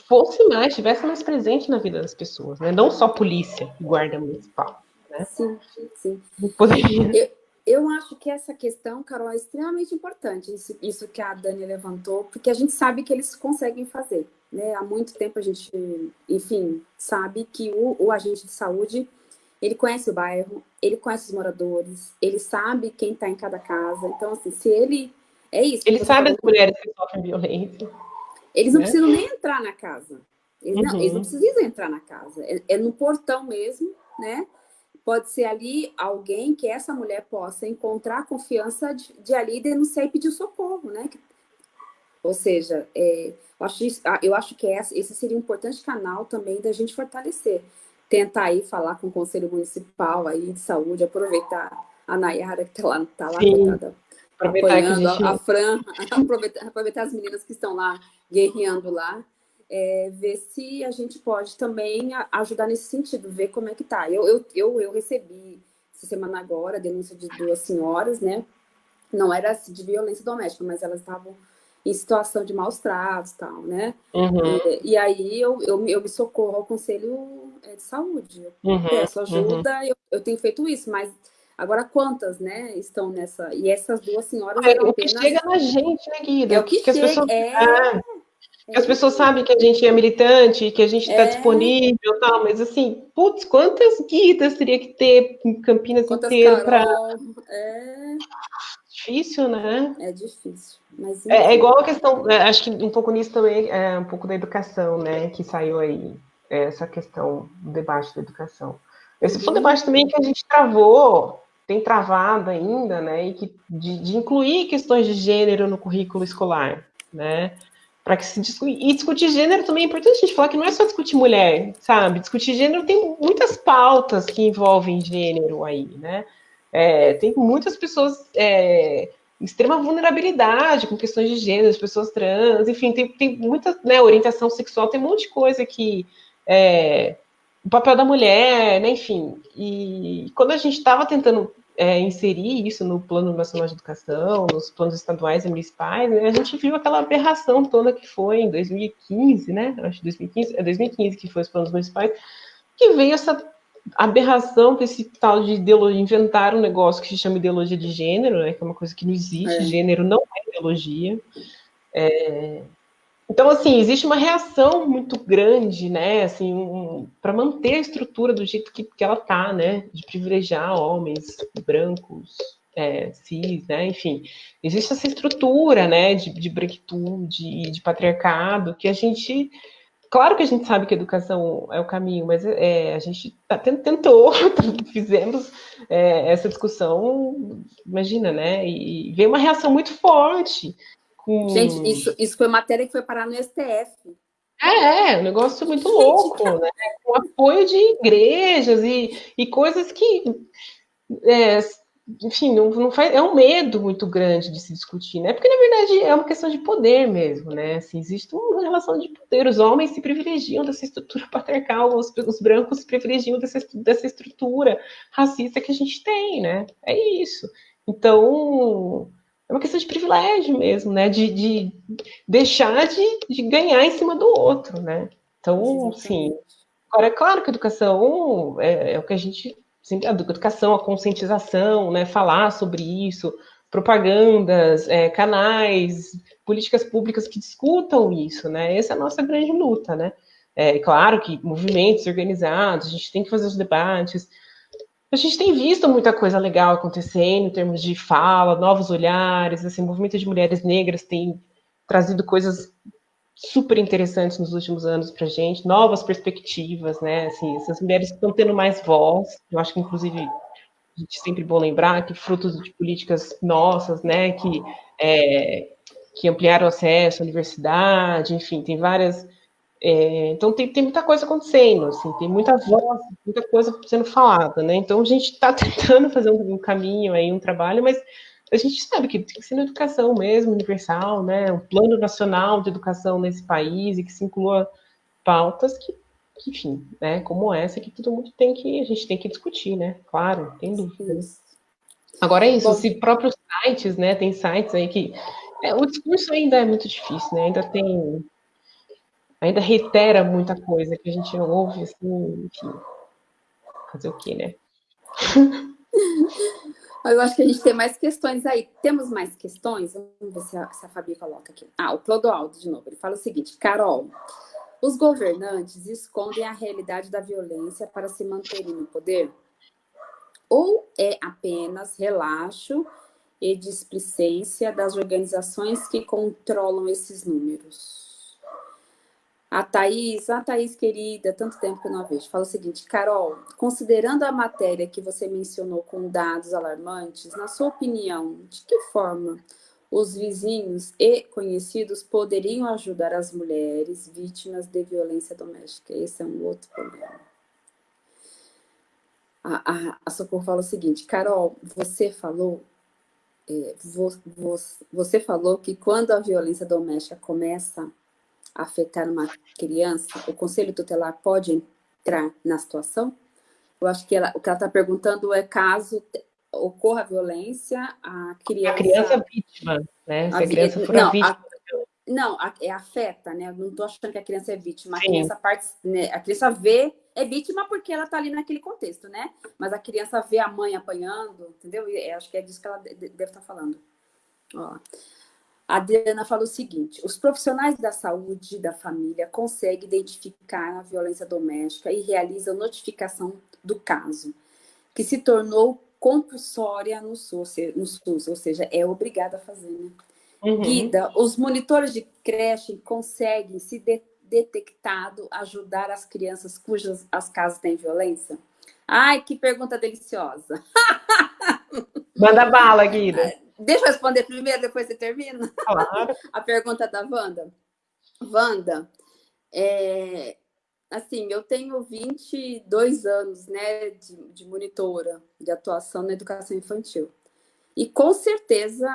fosse mais, estivesse mais presente na vida das pessoas, né? Não só polícia e guarda municipal. Né? Sim, sim. Poderia. Eu, eu acho que essa questão, Carol, é extremamente importante, isso, isso que a Dani levantou, porque a gente sabe que eles conseguem fazer. Né? Há muito tempo a gente, enfim, sabe que o, o agente de saúde, ele conhece o bairro, ele conhece os moradores, ele sabe quem está em cada casa. Então, assim, se ele... É isso. Ele sabe as mulheres que sofrem violência. Eles não né? precisam nem entrar na casa. Eles, uhum. não, eles não uhum. precisam entrar na casa, é, é, no portão mesmo, né? Pode ser ali alguém que essa mulher possa encontrar confiança de, de ali denunciar e pedir socorro, né? Ou seja, é, eu, acho ah, eu acho que essa, esse seria um importante canal também da gente fortalecer. Tentar aí falar com o Conselho Municipal aí de Saúde, aproveitar a Nayara que está lá, tá lá coitada, apoiando, a, gente... a Fran, aproveitar, aproveitar as meninas que estão lá guerreando lá, é, ver se a gente pode também ajudar nesse sentido, ver como é que tá. Eu, eu, eu, eu recebi essa semana agora a denúncia de duas senhoras, né? Não era assim, de violência doméstica, mas elas estavam em situação de maus tratos e tal, né? Uhum. E, e, aí eu, eu, eu, me socorro ao Conselho é, de Saúde. Eu uhum. peço ajuda, uhum. eu, eu tenho feito isso, mas Agora, quantas, né, estão nessa... E essas duas senhoras... É, o que apenas... chega na gente, né, Guida? É o que, que chega, as pessoas... É... Ah, é... As pessoas sabem que a gente é militante, que a gente está é... disponível tal, mas assim, putz, quantas guidas teria que ter em Campinas inteiro para... É... Difícil, né? É difícil. Mas, é, é, igual a questão, é, acho que um pouco nisso também é um pouco da educação, né, que saiu aí, essa questão do debate da educação. Esse foi um debate também que a gente travou tem travado ainda, né, e que, de, de, incluir questões de gênero no currículo escolar, né, para que se discutir, e discutir gênero também é importante a gente falar que não é só discutir mulher, sabe, discutir gênero tem muitas pautas que envolvem gênero aí, né, é, tem muitas pessoas é, extrema vulnerabilidade com questões de gênero, as pessoas trans, enfim, tem, tem muita, né, orientação sexual, tem um monte de coisa que é, o papel da mulher, né, enfim. E quando a gente estava tentando é, inserir isso no Plano Nacional de Educação, nos planos estaduais e municipais, né, a gente viu aquela aberração toda que foi em 2015, né? Acho que 2015, é 2015 que foi os planos municipais, que veio essa aberração desse tal de ideologia, inventar um negócio que se chama ideologia de gênero, né, que é uma coisa que não existe, é. gênero não é ideologia. É, então, assim, existe uma reação muito grande, né, assim, um, para manter a estrutura do jeito que, que ela tá, né, de privilegiar homens brancos, é, cis, né, enfim. Existe essa estrutura, né, de, de branquitude, de patriarcado, que a gente... Claro que a gente sabe que a educação é o caminho, mas é, a gente tá, tentou, fizemos é, essa discussão, imagina, né, e veio uma reação muito forte, com... Gente, isso, isso foi matéria que foi parar no STF. É, é um negócio muito Gente, louco, né? Com apoio de igrejas e, e coisas que, é, enfim, não, não faz, é um medo muito grande de se discutir, né? Porque, na verdade, é uma questão de poder mesmo, né? Assim, existe uma relação de poder. Os homens se privilegiam dessa estrutura patriarcal, os, os brancos se privilegiam dessa, dessa estrutura racista que a gente tem, né? É isso. Então, é uma questão de privilégio mesmo, né? De, de deixar de, de, ganhar em cima do outro, né? Então, assim, agora é claro que a educação é, é o que a gente sempre, a educação, a conscientização, né? Falar sobre isso, propagandas, é, canais, políticas públicas que discutam isso, né? Essa é a nossa grande luta, né? É claro que movimentos organizados, a gente tem que fazer os debates, a gente tem visto muita coisa legal acontecendo em termos de fala, novos olhares, assim, o movimento de mulheres negras tem trazido coisas super interessantes nos últimos anos para gente, novas perspectivas, né? Assim, essas mulheres estão tendo mais voz. Eu acho que, inclusive, a gente sempre bom lembrar que frutos de políticas nossas, né? Que, é, que ampliaram o acesso à universidade, enfim, tem várias é, então tem, tem muita coisa acontecendo, assim, tem muita voz, muita coisa sendo falada, né? Então a gente está tentando fazer um, um, caminho aí, um trabalho, mas a gente sabe que tem que ser na educação mesmo, universal, né? Um plano nacional de educação nesse país e que se inclua pautas que, que enfim, né? Como essa que todo mundo tem que a gente tem que discutir, né? Claro, tem dúvidas. Agora é isso, Bom, se próprios sites, né? Tem sites aí que é, o discurso ainda é muito difícil, né? Ainda tem ainda reitera muita coisa que a gente não ouve, assim, enfim. Fazer o quê, né? Eu acho que a gente tem mais questões aí. Temos mais questões? Vamos ver se a, se a Fabi coloca aqui. Ah, o Clodoaldo, de novo. Ele fala o seguinte, Carol, os governantes escondem a realidade da violência para se manterem no poder? Ou é apenas relaxo e displicência das organizações que controlam esses números? A Thaís, a Thaís querida, tanto tempo que eu não vejo, fala o seguinte, Carol, considerando a matéria que você mencionou com dados alarmantes, na sua opinião, de que forma os vizinhos e conhecidos poderiam ajudar as mulheres vítimas de violência doméstica? Esse é um outro problema. A, a, a Socorro fala o seguinte, Carol, você falou é, você falou que quando a violência doméstica começa a afetar uma criança, o conselho tutelar pode entrar na situação? Eu acho que ela, o que ela está perguntando é caso ocorra violência, a criança... A criança vítima, né? Se a, a criança for não, vítima... A, não, é afeta, né? Eu não estou achando que a criança é vítima. A criança, parte, né? a criança vê, é vítima porque ela está ali naquele contexto, né? Mas a criança vê a mãe apanhando, entendeu? E acho que é disso que ela deve estar tá falando. Ó. A Adriana falou o seguinte: os profissionais da saúde da família conseguem identificar a violência doméstica e realizam notificação do caso, que se tornou compulsória no SUS, no SUS ou seja, é obrigada a fazer, né? Uhum. Guida, os monitores de creche conseguem, se de, detectado, ajudar as crianças cujas as casas têm violência? Ai, que pergunta deliciosa. Manda bala, Guida. Deixa eu responder primeiro, depois você termina. Claro. A pergunta da Wanda. Wanda, é, assim, eu tenho 22 anos né, de, de monitora de atuação na educação infantil. E com certeza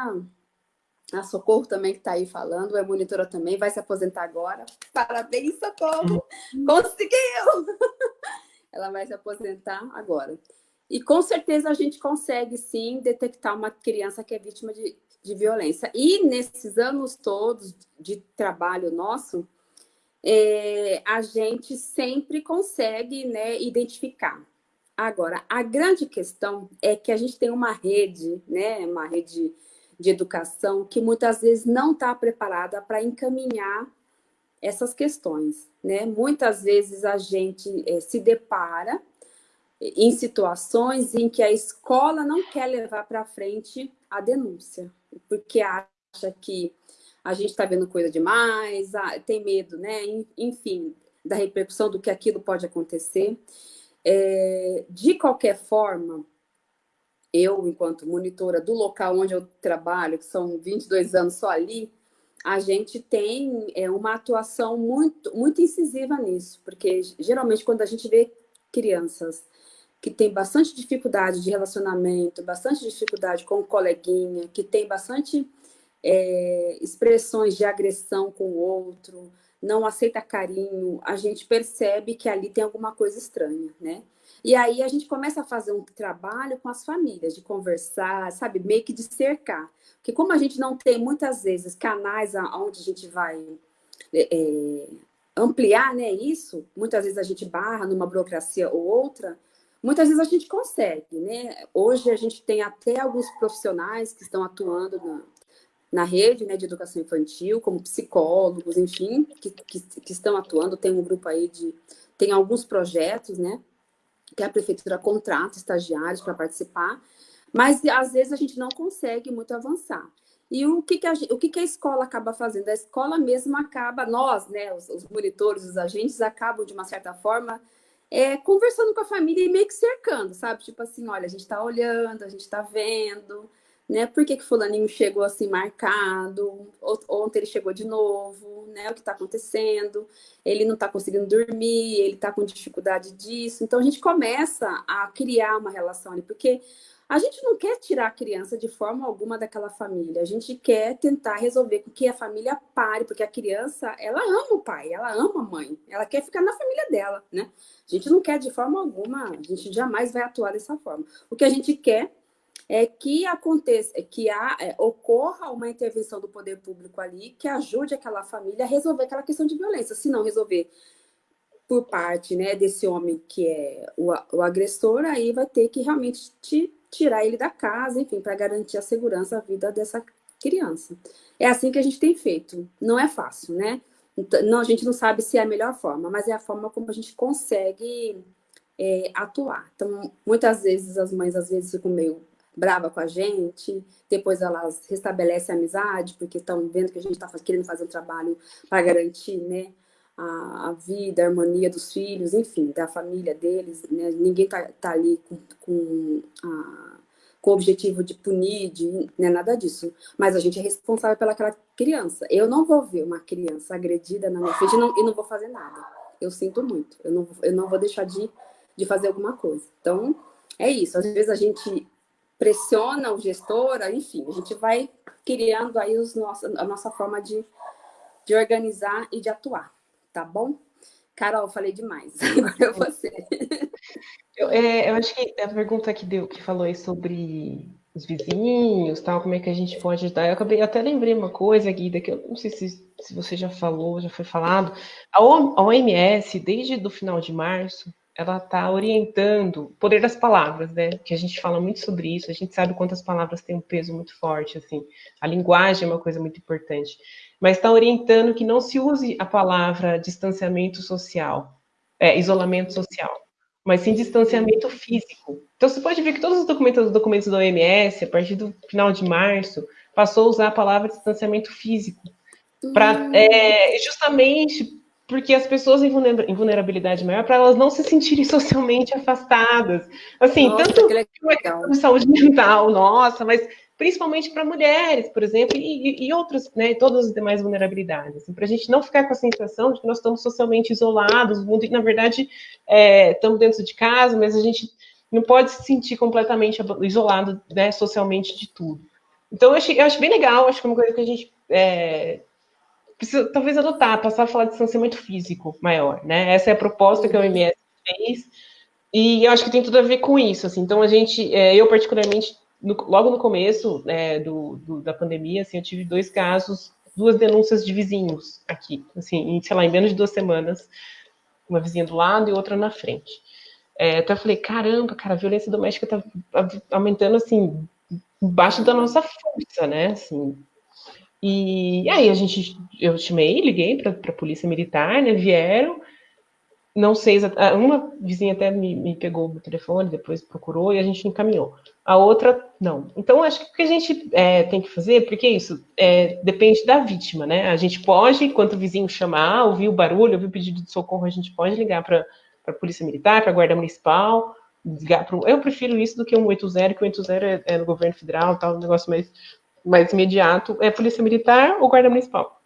a Socorro também que está aí falando, é monitora também, vai se aposentar agora. Parabéns, Socorro! Uhum. Conseguiu! Ela vai se aposentar agora. E com certeza a gente consegue sim detectar uma criança que é vítima de, de violência. E nesses anos todos de trabalho nosso, é, a gente sempre consegue né, identificar. Agora, a grande questão é que a gente tem uma rede, né, uma rede de educação que muitas vezes não está preparada para encaminhar essas questões. Né? Muitas vezes a gente é, se depara em situações em que a escola não quer levar para frente a denúncia, porque acha que a gente está vendo coisa demais, tem medo, né? Enfim, da repercussão do que aquilo pode acontecer. É, de qualquer forma, eu, enquanto monitora do local onde eu trabalho, que são 22 anos só ali, a gente tem é, uma atuação muito, muito incisiva nisso, porque geralmente quando a gente vê crianças que têm bastante dificuldade de relacionamento, bastante dificuldade com o coleguinha, que tem bastante é, expressões de agressão com o outro, não aceita carinho, a gente percebe que ali tem alguma coisa estranha, né? E aí a gente começa a fazer um trabalho com as famílias, de conversar, sabe, meio que de cercar. Porque como a gente não tem muitas vezes canais onde a gente vai é, é, ampliar né, isso, muitas vezes a gente barra numa burocracia ou outra, muitas vezes a gente consegue, né? Hoje a gente tem até alguns profissionais que estão atuando na, na rede né, de educação infantil, como psicólogos, enfim, que, que, que estão atuando. Tem um grupo aí de... Tem alguns projetos, né? que a prefeitura contrata estagiários para participar, mas às vezes a gente não consegue muito avançar. E o que, que, a, o que, que a escola acaba fazendo? A escola mesmo acaba, nós, né, os, os monitores, os agentes, acabam, de uma certa forma, é, conversando com a família e meio que cercando, sabe? Tipo assim, olha, a gente está olhando, a gente está vendo, né? Por que, que fulaninho chegou assim marcado? Ontem ele chegou de novo, né? O que está acontecendo? Ele não está conseguindo dormir, ele está com dificuldade disso. Então a gente começa a criar uma relação ali, porque a gente não quer tirar a criança de forma alguma daquela família. A gente quer tentar resolver com que a família pare, porque a criança, ela ama o pai, ela ama a mãe, ela quer ficar na família dela, né? A gente não quer de forma alguma, a gente jamais vai atuar dessa forma. O que a gente quer é que aconteça, é que há, é, ocorra uma intervenção do poder público ali que ajude aquela família a resolver aquela questão de violência. Se não resolver por parte né, desse homem que é o, o agressor, aí vai ter que realmente te, tirar ele da casa, enfim, para garantir a segurança, a vida dessa criança. É assim que a gente tem feito. Não é fácil, né? Não, a gente não sabe se é a melhor forma, mas é a forma como a gente consegue é, atuar. Então, muitas vezes as mães às vezes ficam meio brava com a gente, depois elas restabelecem a amizade, porque estão vendo que a gente está querendo fazer um trabalho para garantir né, a, a, vida, a harmonia dos filhos, enfim, da família deles, né? ninguém tá, tá ali com, com, a, com o objetivo de punir, de, né, nada disso, mas a gente é responsável pelaquela criança. Eu não vou ver uma criança agredida na minha frente e não, e não vou fazer nada. Eu sinto muito, eu não, eu não vou deixar de, de fazer alguma coisa. Então, é isso, às vezes a gente pressiona o gestor, enfim, a gente vai criando aí os nossos, a nossa forma de, de organizar e de atuar tá bom? Carol, falei demais. Agora é você. Eu, é, eu acho que a pergunta que deu, que falou aí sobre os vizinhos, tal, como é que a gente pode ajudar. Eu acabei, até lembrei uma coisa, Guida, que eu não sei se, se você já falou, já foi falado. A OMS, desde o final de março, ela está orientando o poder das palavras, né? Que a gente fala muito sobre isso, a gente sabe quantas palavras têm um peso muito forte, assim. A linguagem é uma coisa muito importante mas está orientando que não se use a palavra distanciamento social, é, isolamento social, mas sim distanciamento físico. Então você pode ver que todos os documentos, os documentos da OMS, a partir do final de março, passou a usar a palavra distanciamento físico, para hum. é, justamente porque as pessoas em vulnerabilidade maior, para elas não se sentirem socialmente afastadas. Assim, nossa, tanto que saúde mental, nossa, mas principalmente para mulheres, por exemplo, e, e outras, né, todas as demais vulnerabilidades, para a gente não ficar com a sensação de que nós estamos socialmente isolados, mundo, na verdade é, estamos dentro de casa, mas a gente não pode se sentir completamente isolado né, socialmente de tudo. Então, eu acho, eu acho bem legal, acho que é uma coisa que a gente é, precisa talvez adotar, passar a falar de distanciamento físico maior, né? Essa é a proposta que a OMS fez, e eu acho que tem tudo a ver com isso, assim. Então, a gente, é, eu particularmente no, logo no começo é, do, do, da pandemia, assim, eu tive dois casos, duas denúncias de vizinhos aqui, assim, em, sei lá, em menos de duas semanas, uma vizinha do lado e outra na frente. É, então eu falei, caramba, cara, a violência doméstica tá aumentando, assim, embaixo da nossa força, né, assim. E aí a gente, eu chamei, liguei para a polícia militar, né, vieram, não sei. Ah, uma vizinha até me, me, pegou o telefone, depois procurou e a gente encaminhou. A outra, não. Então, acho que o que a gente é, tem que fazer, porque isso é, depende da vítima, né? A gente pode, enquanto o vizinho chamar, ouvir o barulho, ouvir o pedido de socorro, a gente pode ligar para a Polícia Militar, para a Guarda Municipal, ligar para Eu prefiro isso do que um 80, que o 80 é, é no governo federal, tal, um negócio mais, mais imediato. É Polícia Militar ou Guarda Municipal.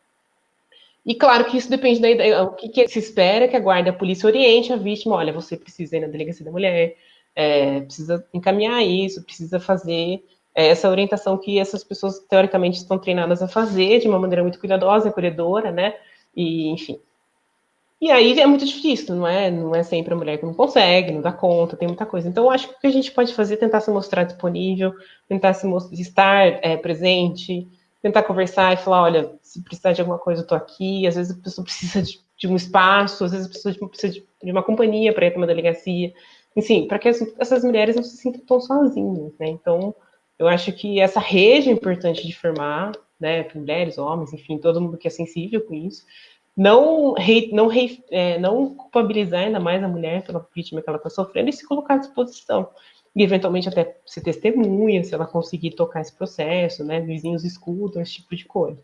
E claro que isso depende da ideia. O que, que, se espera que a guarda a polícia oriente a vítima, olha, você precisa ir na delegacia da mulher, é, precisa encaminhar isso, precisa fazer é, essa orientação que essas pessoas teoricamente estão treinadas a fazer de uma maneira muito cuidadosa, acolhedora, né? E enfim. E aí é muito difícil, não é? Não é sempre a mulher que não consegue, não dá conta, tem muita coisa. Então, eu acho que o que a gente pode fazer é tentar se mostrar disponível, tentar se estar é, presente, tentar conversar e falar, olha, se precisar de alguma coisa, eu tô aqui. Às vezes a pessoa precisa de, de um espaço, às vezes a pessoa precisa de, de uma companhia para ir para uma delegacia. Enfim, para que as, essas mulheres não se sintam tão sozinhas, né? Então, eu acho que essa rede é importante de formar, né, mulheres, homens, enfim, todo mundo que é sensível com isso. Não, rei, não, rei, é, não culpabilizar ainda mais a mulher pela vítima que ela está sofrendo e se colocar à disposição e eventualmente até ser testemunha, se ela conseguir tocar esse processo, né? Vizinhos escutam, esse tipo de coisa.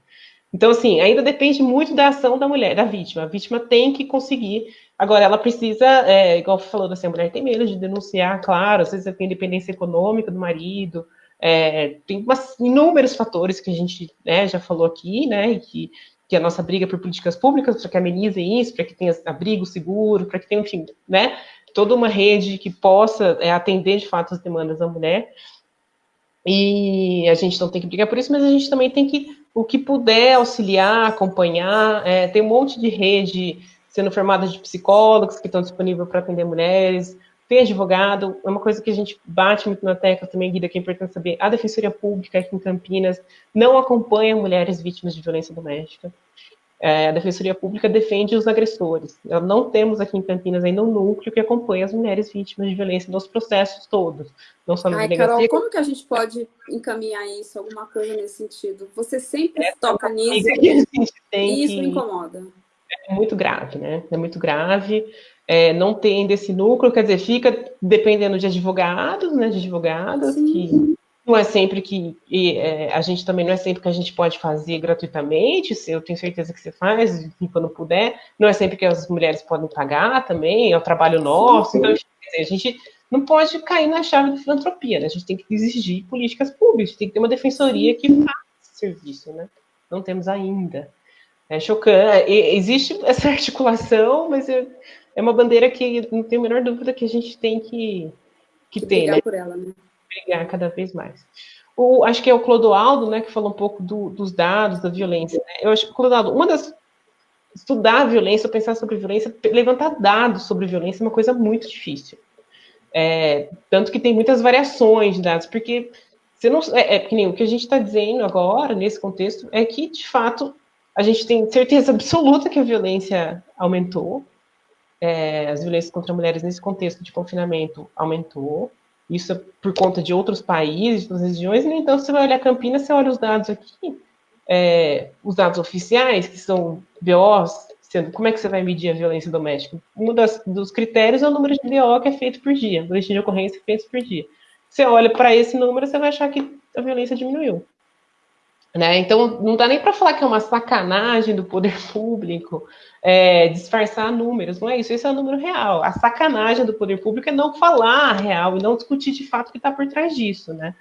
Então, assim, ainda depende muito da ação da mulher, da vítima. A vítima tem que conseguir. Agora, ela precisa, é, igual falou assim, a mulher tem medo de denunciar, claro, às vezes tem independência econômica do marido, é, tem umas, inúmeros fatores que a gente né, já falou aqui, né? Que, que a nossa briga por políticas públicas para que amenize isso, para que tenha abrigo seguro, para que tenha, enfim, né? toda uma rede que possa é, atender de fato as demandas da mulher. E a gente não tem que brigar por isso, mas a gente também tem que, o que puder auxiliar, acompanhar. É, tem um monte de rede sendo formada de psicólogos que estão disponíveis para atender mulheres, tem advogado, é uma coisa que a gente bate muito na tecla também, Guida, que é importante saber, a Defensoria Pública aqui em Campinas não acompanha mulheres vítimas de violência doméstica é, a Defensoria Pública defende os agressores. Nós não temos aqui em Campinas ainda um núcleo que acompanha as mulheres vítimas de violência nos processos todos, não só na Ai. Carol, como que a gente pode encaminhar isso, alguma coisa nesse sentido? Você sempre é, toca nisso e isso me incomoda. É muito grave, né? É muito grave. É, não tem desse núcleo, quer dizer, fica dependendo de advogados, né, de advogadas Sim. que Não é sempre que e, é, a gente também não é sempre que a gente pode fazer gratuitamente. Eu tenho certeza que você faz quando puder. Não é sempre que as mulheres podem pagar também. É o trabalho nosso. Então a gente não pode cair na chave da filantropia. Né? A gente tem que exigir políticas públicas. Tem que ter uma defensoria que faça esse serviço, né? Não temos ainda. É chocante. Existe essa articulação, mas é, é uma bandeira que não tenho a menor dúvida que a gente tem que, que, que ter, né? por ela, né? Brigar cada vez mais. O, acho que é o Clodoaldo, né, que falou um pouco do, dos dados da violência. Né? Eu acho que, Clodoaldo, uma das. Estudar a violência, pensar sobre violência, levantar dados sobre violência é uma coisa muito difícil. É, tanto que tem muitas variações de dados, porque você não, é, é que nem o que a gente está dizendo agora, nesse contexto, é que, de fato, a gente tem certeza absoluta que a violência aumentou, é, as violências contra mulheres nesse contexto de confinamento aumentou, isso é por conta de outros países, de outras regiões, no entanto, você vai olhar Campinas, você olha os dados aqui, é, os dados oficiais, que são BOs, sendo, como é que você vai medir a violência doméstica? Um das, dos critérios é o número de BO que é feito por dia, boletim de ocorrência feitos por dia. Você olha para esse número, você vai achar que a violência diminuiu. Né? Então, não dá nem para falar que é uma sacanagem do poder público é, disfarçar números, não é isso, esse é o número real. A sacanagem do poder público é não falar real e não discutir de fato o que está por trás disso, né?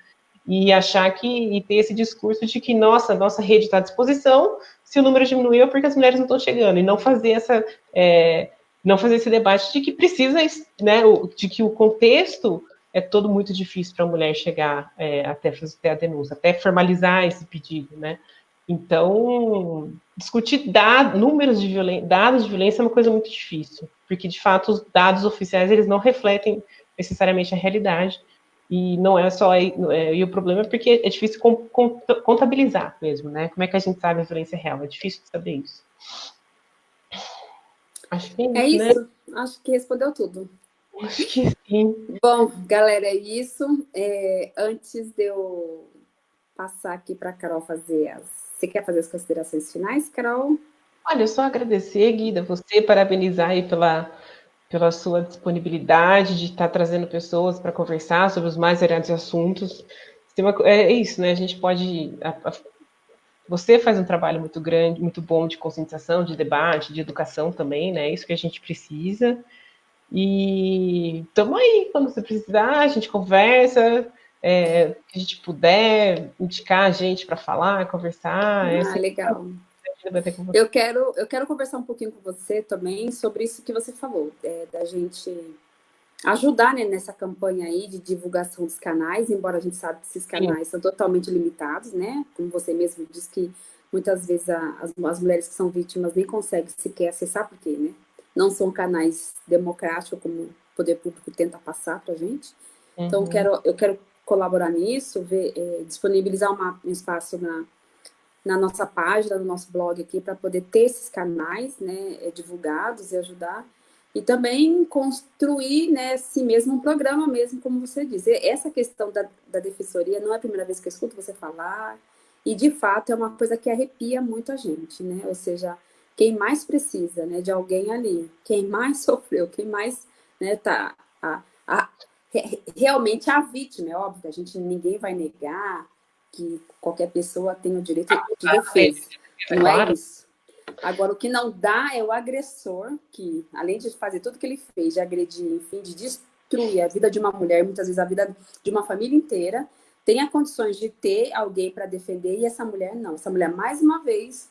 E achar que, e ter esse discurso de que, nossa, nossa rede está à disposição, se o número diminuiu é porque as mulheres não estão chegando, e não fazer essa, é, não fazer esse debate de que precisa, né, de que o contexto é todo muito difícil para a mulher chegar é, até fazer a denúncia, até formalizar esse pedido, né? Então, discutir dados, números de violência, dados de violência é uma coisa muito difícil, porque de fato os dados oficiais eles não refletem necessariamente a realidade e não é só é, e o problema é porque é difícil contabilizar mesmo, né? Como é que a gente sabe a violência real? É difícil saber isso. Acho que é, é isso. Né? Acho que respondeu tudo. Acho que sim. Bom, galera, é isso. É, antes de eu passar aqui para a Carol fazer as. Você quer fazer as considerações finais, Carol? Olha, só agradecer, Guida, você, parabenizar aí pela, pela sua disponibilidade de estar trazendo pessoas para conversar sobre os mais variados assuntos. É isso, né? A gente pode. A, a, você faz um trabalho muito grande, muito bom de conscientização, de debate, de educação também, né? É isso que a gente precisa. E estamos aí, quando você precisar, a gente conversa, é, que a gente puder indicar a gente para falar, conversar. É ah, legal. Eu quero, eu quero conversar um pouquinho com você também sobre isso que você falou, é, da gente ajudar né, nessa campanha aí de divulgação dos canais, embora a gente saiba que esses canais Sim. são totalmente limitados, né? Como você mesmo disse que muitas vezes a, as, as mulheres que são vítimas nem conseguem sequer acessar, porque né, não são canais democráticos como o poder público tenta passar para a gente. Uhum. Então, eu quero, eu quero colaborar nisso, ver, é, disponibilizar uma, um espaço na, na nossa página, no nosso blog aqui, para poder ter esses canais né, é, divulgados e ajudar. E também construir, né, assim mesmo, um programa mesmo, como você diz. Essa questão da, da defensoria não é a primeira vez que eu escuto você falar, e de fato é uma coisa que arrepia muito a gente, né? Ou seja, quem mais precisa, né, de alguém ali, quem mais sofreu, quem mais, né, tá a, a, realmente a vítima, é óbvio, a gente ninguém vai negar que qualquer pessoa tem o direito de defesa, não é isso. Agora, o que não dá é o agressor, que além de fazer tudo que ele fez, de agredir, enfim, de destruir a vida de uma mulher, muitas vezes a vida de uma família inteira, tenha condições de ter alguém para defender, e essa mulher não. Essa mulher, mais uma vez,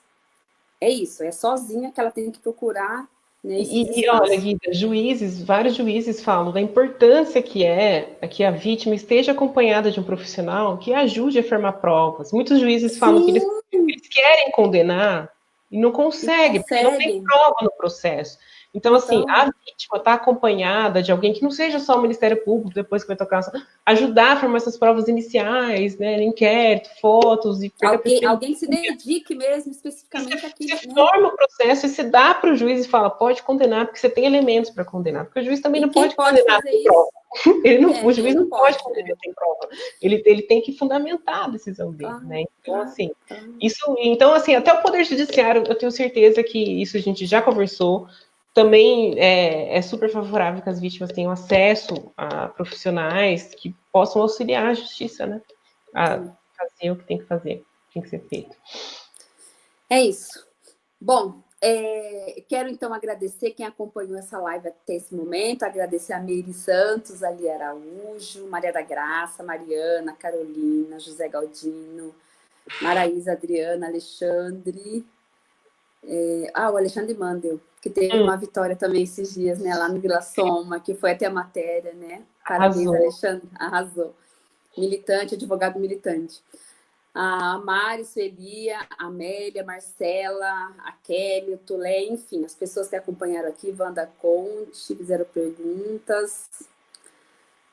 é isso, é sozinha que ela tem que procurar né, e, e, olha, Guida, juízes, vários juízes falam da importância que é que a vítima esteja acompanhada de um profissional que ajude a formar provas. Muitos juízes Sim. falam que eles, eles, querem condenar e não conseguem, porque não tem prova no processo. Então, assim, então... a vítima está acompanhada de alguém que não seja só o Ministério Público, depois que vai tocar, ajudar a formar essas provas iniciais, né, inquérito, fotos. E alguém, alguém se dedique mesmo, especificamente aqui. Você né? forma o processo e se dá para o juiz e fala, pode condenar, porque você tem elementos para condenar, porque o juiz também e não pode, pode condenar sem prova. Ele não, é, o juiz não pode, pode condenar sem prova. Ele, ele tem que fundamentar a decisão dele, ah, né? Então, ah, assim, ah. isso, então, assim, até o Poder Judiciário, eu tenho certeza que isso a gente já conversou, também é, é, super favorável que as vítimas tenham acesso a profissionais que possam auxiliar a justiça, né? a fazer o que tem que fazer, tem que ser feito. É isso. Bom, é, quero então agradecer quem acompanhou essa live até esse momento, agradecer a Meire Santos, Ali Araújo, Maria da Graça, Mariana, Carolina, José Galdino, Maraísa, Adriana, Alexandre, é, ah, o Alexandre Mandel, que teve hum. uma vitória também esses dias, né, lá no Vila Soma, que foi até a matéria, né? Parabéns, arrasou. Alexandre, arrasou. Militante, advogado militante a Mari, Suelia, a Amélia, Marcela, a Kelly, o Tulé, enfim, as pessoas que acompanharam aqui, Wanda Conte, fizeram perguntas.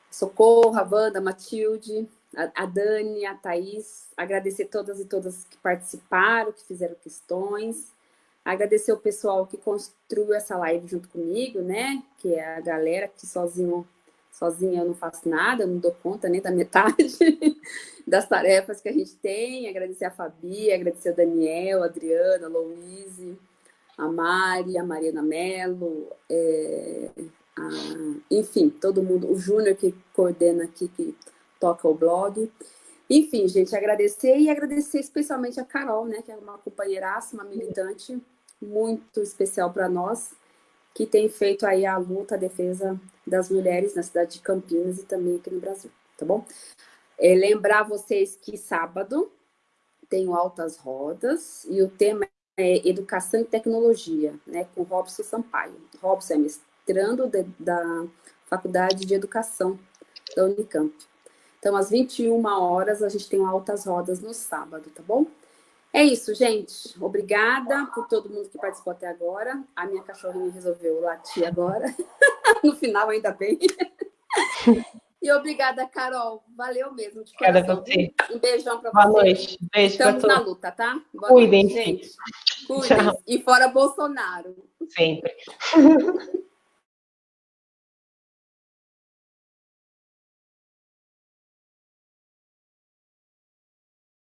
Socorro, a Wanda, a Matilde, a, a Dani, a Thaís, agradecer todas e todas que participaram, que fizeram questões, agradecer o pessoal que construiu essa live junto comigo, né, que é a galera que sozinho sozinha eu não faço nada, eu não dou conta nem da metade das tarefas que a gente tem. Agradecer a Fabi, agradecer a Daniel, a Adriana, a Louise, a Mari, a Mariana Mello, é, a, enfim, todo mundo, o Júnior que coordena aqui, que toca o blog. Enfim, gente, agradecer e agradecer especialmente a Carol, né, que é uma companheiraça, uma militante muito especial para nós, que tem feito aí a luta, a defesa das mulheres na cidade de Campinas e também aqui no Brasil, tá bom? É, lembrar vocês que sábado tem o Altas Rodas e o tema é Educação e Tecnologia, né, com Robson Sampaio. Robson é mestrando de, da Faculdade de Educação da Unicamp. Então, às 21 horas, a gente tem Altas Rodas no sábado, tá bom? É isso, gente. Obrigada por todo mundo que participou até agora. A minha cachorrinha resolveu latir agora. no final, ainda bem. E obrigada, Carol. Valeu mesmo. De obrigada a você. Um beijão para você. Boa noite. Beijo Estamos na luta, tá? Boa Cuidem, noite, gente. Cuidem. E fora Bolsonaro. Sempre.